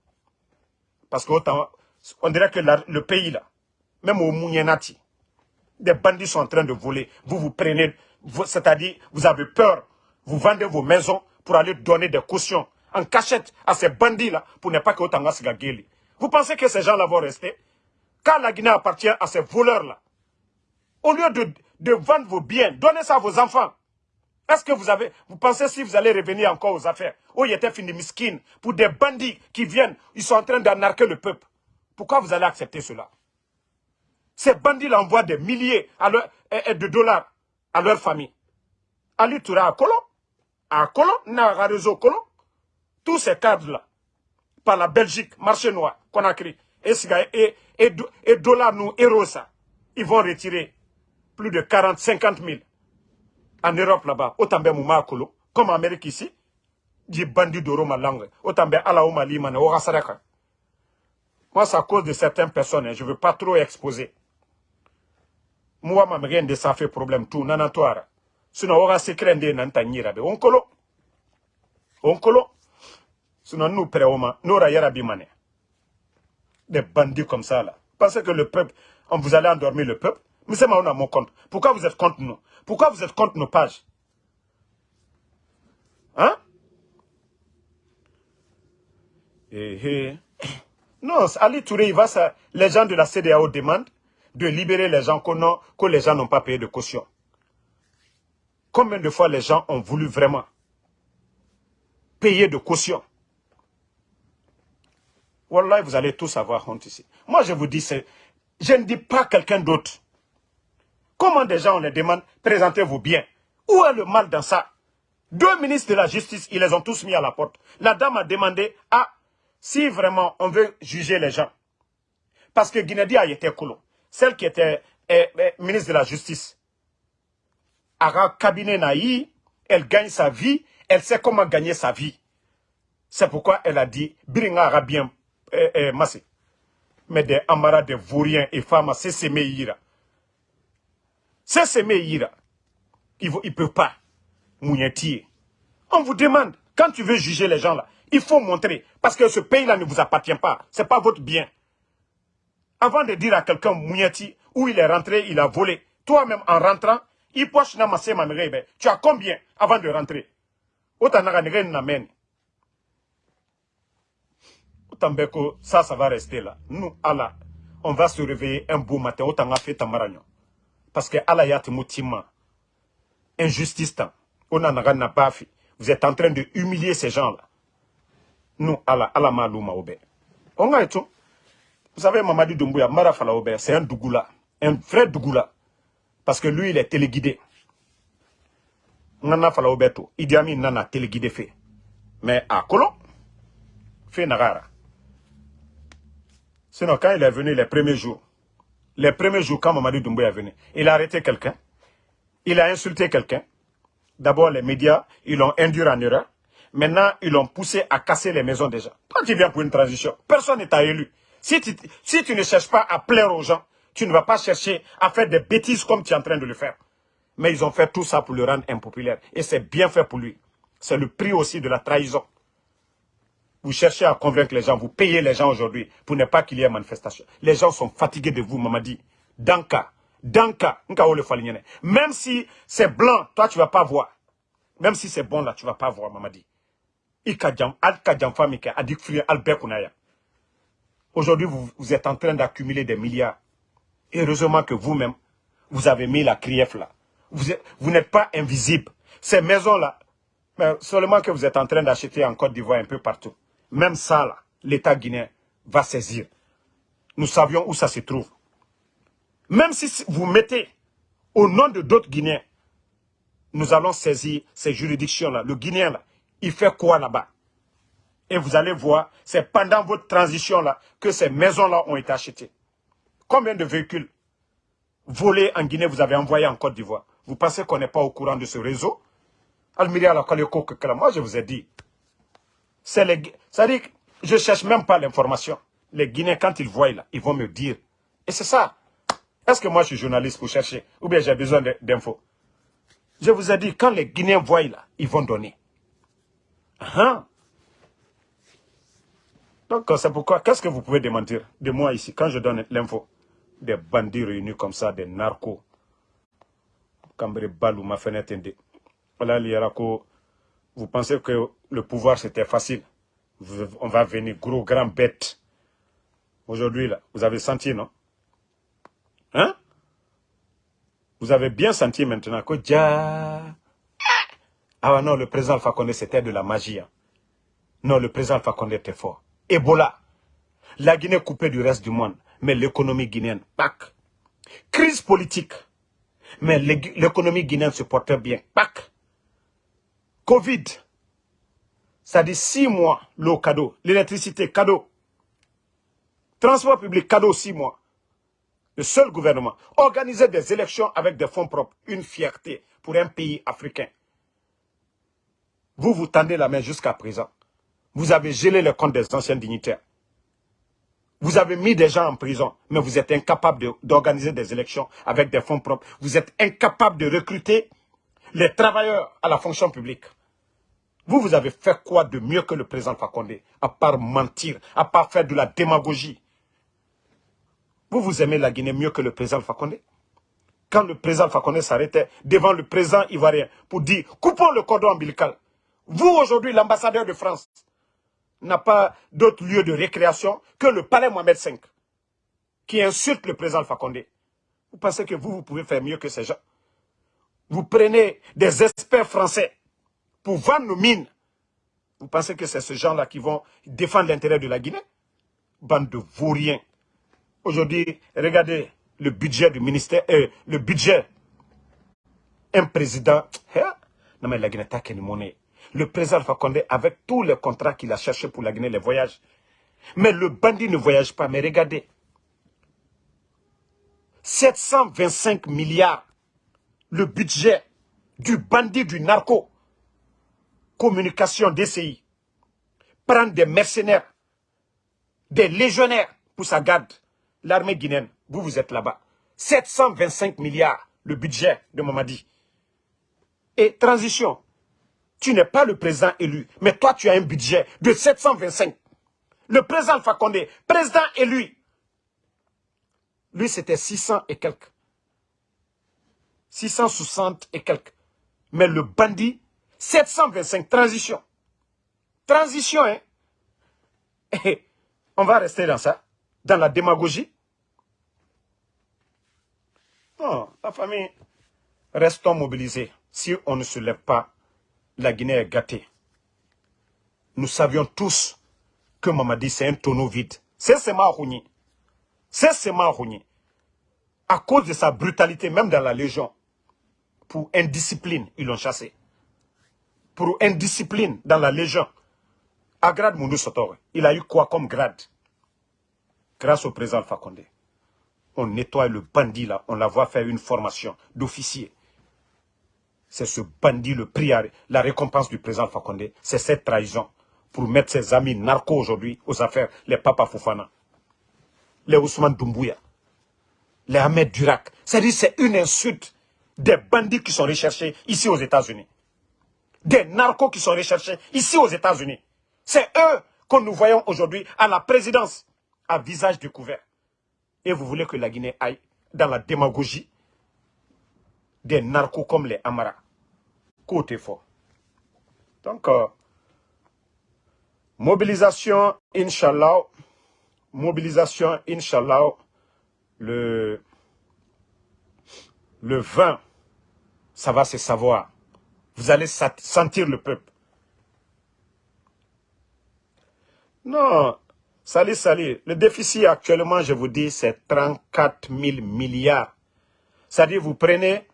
Parce qu'on dirait que le pays, là, même au Mounienati, des bandits sont en train de voler. Vous vous prenez, c'est-à-dire, vous avez peur, vous vendez vos maisons pour aller donner des cautions en cachette à ces bandits-là pour ne pas que Otanga Vous pensez que ces gens-là vont rester? Quand la Guinée appartient à ces voleurs-là, au lieu de, vendre vos biens, donnez ça à vos enfants. Est-ce que vous avez, vous pensez si vous allez revenir encore aux affaires Oh, il était fini miskin pour des bandits qui viennent, ils sont en train d'anarquer le peuple. Pourquoi vous allez accepter cela? Ces bandits envoient des milliers de dollars à leur famille. Ali Toura à Colon, à Colon, réseau Colon, tous ces cadres-là, par la Belgique, marché noir, Conakry, et, et, et, et dollars nous, héros ça, ils vont retirer plus de 40, 50 000 en Europe là-bas, autant bien mouma kolo, comme en Amérique ici, dit bandit d'oro ma langue, autant bien ala ou malimane, au rasaraka. Moi, c'est à cause de certaines personnes, hein, je ne veux pas trop exposer. Moi, ma rien de ça fait problème tout, nanantoara. Sinon, on va s'écrire un Onkolo. Onkolo. Sinon, nous, préoma, nous, rayera bimane. Des bandits comme ça, là. Pensez que le peuple, on vous allez endormir le peuple? Mais c'est on a mon compte. Pourquoi vous êtes contre nous? Pourquoi vous êtes contre nos pages? Hein? Eh, eh. Non, Ali Touré, il va ça. Les gens de la CDAO demandent de libérer les gens que les gens n'ont pas payé de caution. Combien de fois les gens ont voulu vraiment payer de caution? Wallah, vous allez tous avoir honte ici. Moi, je vous dis, je ne dis pas quelqu'un d'autre. Comment des gens, on les demande, présentez-vous bien. Où est le mal dans ça? Deux ministres de la justice, ils les ont tous mis à la porte. La dame a demandé, ah, si vraiment on veut juger les gens, parce que Guinée a été cool, celle qui était eh, eh, ministre de la justice, a cabinet naï, elle gagne sa vie, elle sait comment gagner sa vie. C'est pourquoi elle a dit, Biringa a bien eh, massé. Mais des amara de vauriens et femmes, c'est. C'est s'aimer ira. Il ne peut pas. On vous demande, quand tu veux juger les gens là, il faut montrer. Parce que ce pays-là ne vous appartient pas. Ce n'est pas votre bien. Avant de dire à quelqu'un Mouniati, où il est rentré, il a volé. Toi-même, en rentrant, il na Tu as combien avant de rentrer? Autant ça, ça va rester là. Nous, Allah, on va se réveiller un beau matin. Autant fait tamaragnon. Parce que Allah yat moutima. Injustice. On a n'a pas fait. Vous êtes en train de humilier ces gens-là. Nous, Allah, Allah malouma oube. On a tout. Vous savez, Mamadi Doumbouya, Marafala oube, c'est un Dougoula. Un vrai Dougoula. Parce que lui, il est téléguidé. Nana fala obeto. Idi Amin nana téléguidé fait. Mais à Kolo, fait Nagara. Sinon, quand il est venu les premiers jours, les premiers jours, quand Mamadi Doumbouya est venu, il a arrêté quelqu'un. Il a insulté quelqu'un. D'abord, les médias, ils l'ont induit en erreur. Maintenant, ils l'ont poussé à casser les maisons des gens. Toi, tu viens pour une transition. Personne n'est élu. Si tu, si tu ne cherches pas à plaire aux gens, tu ne vas pas chercher à faire des bêtises comme tu es en train de le faire. Mais ils ont fait tout ça pour le rendre impopulaire. Et c'est bien fait pour lui. C'est le prix aussi de la trahison. Vous cherchez à convaincre les gens, vous payez les gens aujourd'hui pour ne pas qu'il y ait manifestation. Les gens sont fatigués de vous, Mamadi. Danka, Danka, Même si c'est blanc, toi tu ne vas pas voir. Même si c'est bon là, tu ne vas pas voir, Mamadi. Aujourd'hui, vous, êtes en train d'accumuler des milliards. Heureusement que vous-même, vous avez mis la crief là. Vous, n'êtes pas invisible. Ces maisons-là, seulement que vous êtes en train d'acheter en Côte d'Ivoire un peu partout. Même ça, l'État guinéen va saisir. Nous savions où ça se trouve. Même si vous mettez au nom de d'autres Guinéens, nous allons saisir ces juridictions-là. Le Guinéen, il fait quoi là-bas? Et vous allez voir, c'est pendant votre transition-là que ces maisons-là ont été achetées. Combien de véhicules volés en Guinée vous avez envoyés en Côte d'Ivoire? Vous pensez qu'on n'est pas au courant de ce réseau? Almiria moi je vous ai dit. C'est les... Ça dit je cherche même pas l'information. Les Guinéens, quand ils voient là, ils vont me dire. Et c'est ça. Est-ce que moi je suis journaliste pour chercher Ou bien j'ai besoin d'infos? Je vous ai dit, quand les Guinéens voient là, ils vont donner. Hein? Donc c'est pourquoi, qu'est-ce que vous pouvez démentir de moi ici quand je donne l'info? Des bandits réunis comme ça, des narcos. Balou, ma fenêtre Vous pensez que le pouvoir c'était facile? On va venir gros, grand bête. Aujourd'hui, là, vous avez senti, non? Hein? Vous avez bien senti maintenant que. Ah non, le président Alpha Condé, c'était de la magie. Hein. Non, le président Alpha Condé était fort. Ebola. La Guinée coupée du reste du monde mais l'économie guinéenne, pac. Crise politique, mais l'économie guinéenne se portait bien, pac. Covid, ça dit six mois, l'eau cadeau, l'électricité cadeau, transport public cadeau six mois. Le seul gouvernement. Organiser des élections avec des fonds propres, une fierté pour un pays africain. Vous vous tendez la main jusqu'à présent. Vous avez gelé le compte des anciens dignitaires. Vous avez mis des gens en prison, mais vous êtes incapable d'organiser des élections avec des fonds propres. Vous êtes incapable de recruter les travailleurs à la fonction publique. Vous, vous avez fait quoi de mieux que le président Fakonde À part mentir, à part faire de la démagogie? Vous, vous aimez la Guinée mieux que le président Fakonde? Quand le président Fakonde s'arrêtait devant le président ivoirien pour dire « coupons le cordon ombilical », vous, aujourd'hui, l'ambassadeur de France, n'a pas d'autre lieu de récréation que le palais Mohamed V, qui insulte le président Fakonde. Vous pensez que vous, vous pouvez faire mieux que ces gens? Vous prenez des experts français pour vendre nos mines. Vous pensez que c'est ce gens-là qui vont défendre l'intérêt de la Guinée? Bande de vauriens. Aujourd'hui, regardez le budget du ministère, euh, le budget. Un président, hein? non mais la Guinée n'a qu'une monnaie. Le président Fakonde, avec tous les contrats qu'il a cherchés pour la Guinée, les voyages. Mais le bandit ne voyage pas. Mais regardez, 725 milliards, le budget du bandit du narco, communication DCI, prendre des mercenaires, des légionnaires pour sa garde, l'armée guinéenne, vous, vous êtes là-bas. 725 milliards, le budget de Mamadi. Et transition, tu n'es pas le président élu, mais toi, tu as un budget de 725. Le président Fakonde, président élu, lui, c'était 600 et quelques. 660 et quelques. Mais le bandit, 725, transition. Transition, hein. On va rester dans ça, dans la démagogie. Non, la famille, restons mobilisés. Si on ne se lève pas, la Guinée est gâtée. Nous savions tous que Mamadi, c'est un tonneau vide. C'est Sema C'est Sema À cause de sa brutalité, même dans la Légion, pour indiscipline, ils l'ont chassé. Pour indiscipline dans la Légion, à grade Moundou Sotore, il a eu quoi comme grade? Grâce au président Fakonde. On nettoie le bandit là, on la voit faire une formation d'officier. C'est ce bandit le prix, la récompense du président Fakonde. C'est cette trahison pour mettre ses amis narcos aujourd'hui aux affaires, les Papa Fofana, les Ousmane Doumbouya, les Ahmed Durak. C'est-à-dire c'est une insulte des bandits qui sont recherchés ici aux États-Unis. Des narcos qui sont recherchés ici aux États-Unis. C'est eux que nous voyons aujourd'hui à la présidence, à visage découvert. Et vous voulez que la Guinée aille dans la démagogie des narcos comme les Amara. Côté fort. Donc, euh, mobilisation, Inch'Allah, mobilisation, Inch'Allah, le, le 20, ça va se savoir. Vous allez sentir le peuple. Non, salut, salut. Le déficit actuellement, je vous dis, c'est 34 000 milliards. C'est-à-dire, vous prenez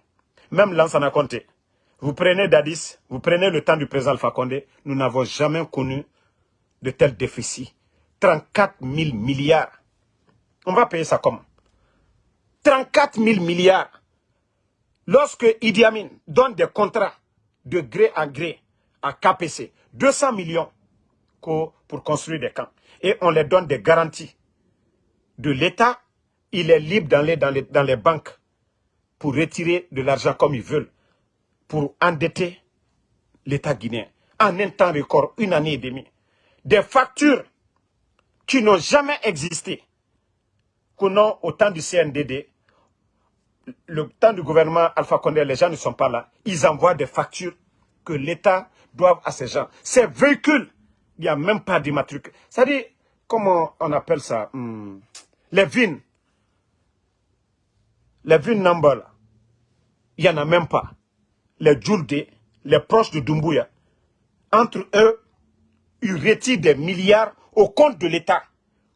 même Lansana compté. Vous prenez Dadis, vous prenez le temps du président Alpha Condé, nous n'avons jamais connu de tel déficit. 34 000 milliards. On va payer ça comment? 34 000 milliards. Lorsque Idi Amin donne des contrats de gré à gré à KPC, 200 millions pour construire des camps, et on les donne des garanties de l'État, il est libre dans les, dans les banques pour retirer de l'argent comme ils veulent, pour endetter l'État guinéen. En un temps record, une année et demie. Des factures qui n'ont jamais existé, qu'on a au temps du CNDD, le temps du gouvernement Alpha Condé, les gens ne sont pas là. Ils envoient des factures que l'État doit à ces gens. Ces véhicules, il n'y a même pas d'immatricule. C'est-à-dire, comment on appelle ça hmm, Les vines les villes Nambala, il n'y en a même pas. Les Djoulde, les proches de Dumbuya, entre eux, ils retirent des milliards au compte de l'État.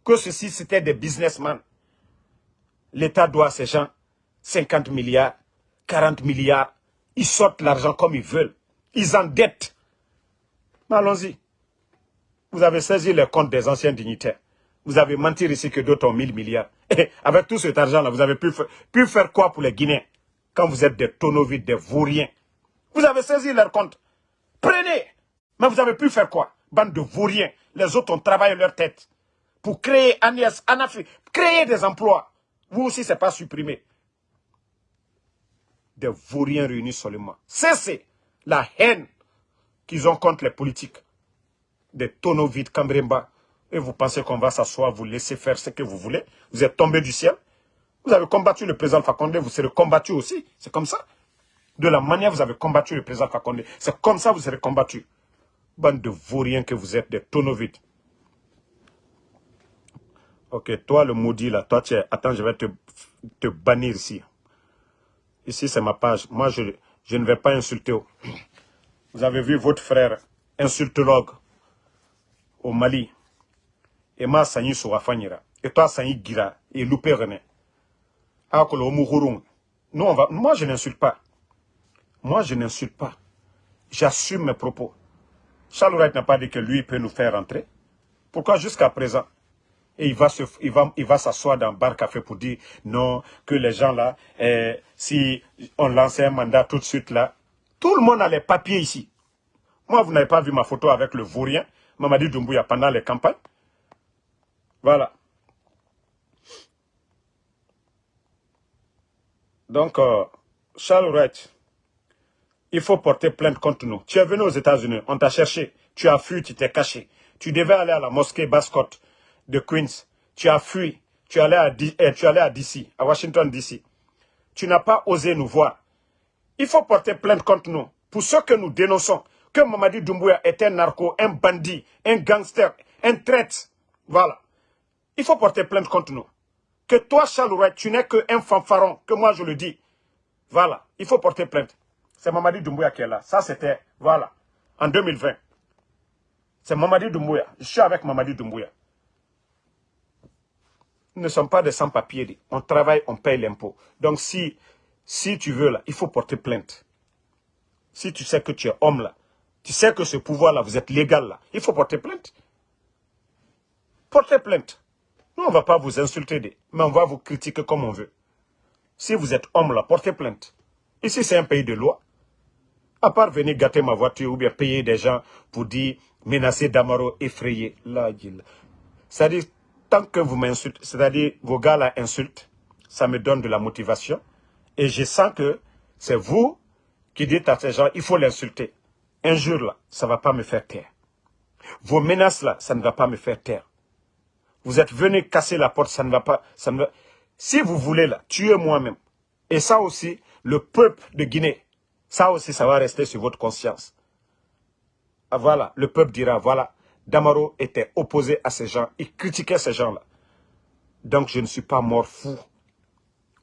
Que ceci, c'était des businessmen. L'État doit à ces gens 50 milliards, 40 milliards. Ils sortent l'argent comme ils veulent. Ils endettent. Allons-y. Vous avez saisi les comptes des anciens dignitaires. Vous avez menti ici que d'autres ont 1000 milliards. Et avec tout cet argent-là, vous avez pu, faire quoi pour les Guinéens Quand vous êtes des tonneaux vides, des vauriens? Vous avez saisi leur compte. Prenez Mais vous avez pu faire quoi? Bande de vauriens. Les autres ont travaillé leur tête. Pour créer Agnès, Anafi, créer des emplois. Vous aussi, ce n'est pas supprimé. Des vauriens réunis seulement. Cessez la haine qu'ils ont contre les politiques. Des tonneaux vides. Et vous pensez qu'on va s'asseoir, vous laisser faire ce que vous voulez. Vous êtes tombé du ciel. Vous avez combattu le président Fakonde, vous serez combattu aussi. C'est comme ça. De la manière vous avez combattu le président Fakonde, c'est comme ça vous serez combattu. Bande de vauriens que vous êtes, des tonneaux vides. Ok, toi le maudit là, toi tu es... Attends, je vais te, te bannir ici. Ici c'est ma page. Moi je, je ne vais pas insulter. Vous avez vu votre frère, insultologue, au Mali. Et moi, Sanyi Souafanyira. Et toi, Sanyi Gira. Et Loupé René. Nous, on va... Moi, je n'insulte pas. Moi, je n'insulte pas. J'assume mes propos. Charles Wright n'a pas dit que lui peut nous faire rentrer. Pourquoi jusqu'à présent et il va se, il va, il va s'asseoir dans un bar café pour dire non, que les gens là, eh, si on lançait un mandat tout de suite là, tout le monde a les papiers ici. Moi, vous n'avez pas vu ma photo avec le vaurien, Mamadi Doumbouya, pendant les campagnes. Voilà. Donc, euh, Charles Wright, il faut porter plainte contre nous. Tu es venu aux États-Unis, on t'a cherché, tu as fui, tu t'es caché. Tu devais aller à la mosquée Bascott de Queens. Tu as fui. Tu allais à, eh, tu à DC, à Washington DC. Tu n'as pas osé nous voir. Il faut porter plainte contre nous. Pour ce que nous dénonçons, que Mamadi Doumbouya est un narco, un bandit, un gangster, un traître. Voilà. Il faut porter plainte contre nous. Que toi, Charles tu n'es qu'un fanfaron, que moi je le dis. Voilà. Il faut porter plainte. C'est Mamadi Doumbouya qui est là. Ça, c'était, voilà, en 2020. C'est Mamadi Doumbouya. Je suis avec Mamadi Doumbouya ne sommes pas des sans-papiers. On travaille, on paye l'impôt. Donc si, si tu veux, là, il faut porter plainte. Si tu sais que tu es homme, là, tu sais que ce pouvoir-là, vous êtes légal, là, il faut porter plainte. Portez plainte. Nous, on ne va pas vous insulter, mais on va vous critiquer comme on veut. Si vous êtes homme, là, portez plainte. Ici, c'est un pays de loi. À part venir gâter ma voiture ou bien payer des gens pour dire menacer Damaro, effrayer. Là, C'est-à-dire, tant que vous m'insultez, c'est-à-dire vos gars là insultent, ça me donne de la motivation. Et je sens que c'est vous qui dites à ces gens, il faut l'insulter. Un jour là, ça ne va pas me faire taire. Vos menaces là, ça ne va pas me faire taire. Vous êtes venus casser la porte, ça ne va pas... Ça ne Si vous voulez là, tuer moi-même. Et ça aussi, le peuple de Guinée, ça aussi, ça va rester sur votre conscience. Ah, voilà, le peuple dira, voilà, Damaro était opposé à ces gens. Il critiquait ces gens-là. Donc je ne suis pas mort fou.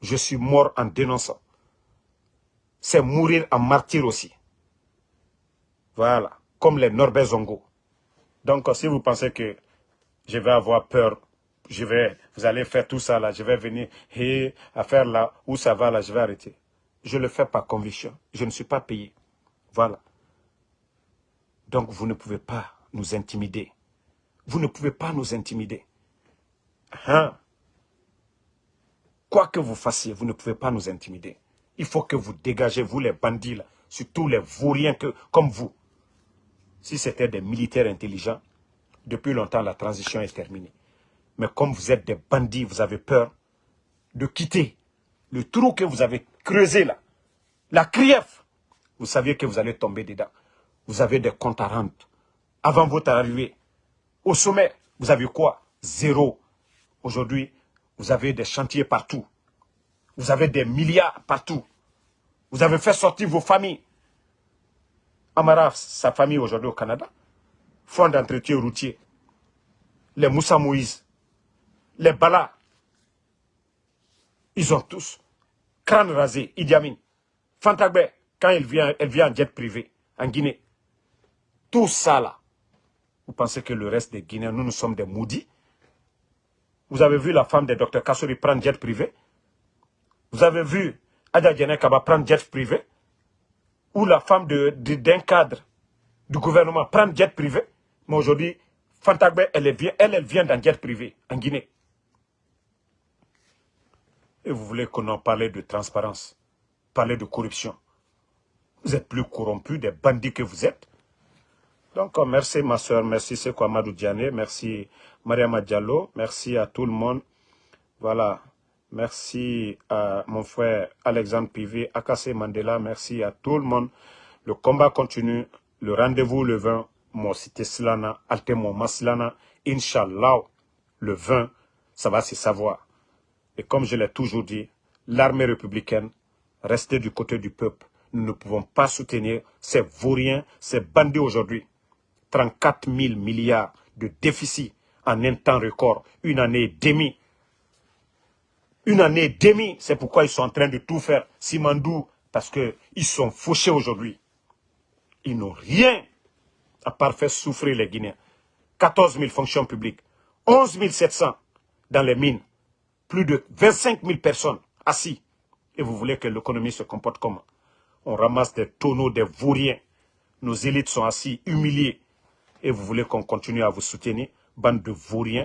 Je suis mort en dénonçant. C'est mourir en martyr aussi. Voilà. Comme les Norbert Zongo. Donc si vous pensez que je vais avoir peur, je vais, vous allez faire tout ça là, je vais venir, et à faire là, où ça va là, je vais arrêter. Je le fais par conviction. Je ne suis pas payé. Voilà. Donc vous ne pouvez pas nous intimider. Vous ne pouvez pas nous intimider. Hein? Quoi que vous fassiez, vous ne pouvez pas nous intimider. Il faut que vous dégagez, vous les bandits, là, surtout les vauriens que, comme vous. Si c'était des militaires intelligents, depuis longtemps, la transition est terminée. Mais comme vous êtes des bandits, vous avez peur de quitter le trou que vous avez creusé là, la crief, vous saviez que vous allez tomber dedans. Vous avez des comptes à rendre avant votre arrivée. Au sommet, vous avez quoi? Zéro. Aujourd'hui, vous avez des chantiers partout. Vous avez des milliards partout. Vous avez fait sortir vos familles. Amara, sa famille aujourd'hui au Canada, fonds d'entretien routier. Les Moussa Moïse, les Bala, ils ont tous crâne rasé, Idi Amin. Fantagbe, quand elle vient, elle vient en jet privé, en Guinée. Tout ça là, vous pensez que le reste des Guinéens, nous, nous sommes des maudits? Vous avez vu la femme de Dr Kassouri prendre jet privé? Vous avez vu Adja Kaba prendre jet privé? Ou la femme d'un de, cadre du gouvernement prendre jet privé? Mais aujourd'hui, Fantagbe, elle, vient, elle, elle vient d'un jet privé en Guinée. Et vous voulez qu'on en parle de transparence, parler de corruption? Vous êtes plus corrompus des bandits que vous êtes? Donc, euh, merci ma soeur, merci Sekou Amadou Diane, merci Mariama Diallo, merci à tout le monde. Voilà. Merci à mon frère Alexandre Pivé, Akase Mandela. Merci à tout le monde. Le combat continue. Le rendez-vous le 20. Moi, c'était Slana, Altemo Maslana. Inch'Allah, le 20, ça va se savoir. Et comme je l'ai toujours dit, l'armée républicaine, restez du côté du peuple. Nous ne pouvons pas soutenir ces vauriens, ces bandits aujourd'hui. 34 000 milliards de déficit en un temps record, une année et demie. Une année et demie, c'est pourquoi ils sont en train de tout faire. Simandou, parce qu'ils sont fauchés aujourd'hui. Ils n'ont rien à part faire souffrir les Guinéens. 14 000 fonctions publiques, 11 700 dans les mines, plus de 25 000 personnes assis. Et vous voulez que l'économie se comporte comment? On ramasse des tonneaux, des vauriens. Nos élites sont assis, humiliés. Et vous voulez qu'on continue à vous soutenir Bande de vauriens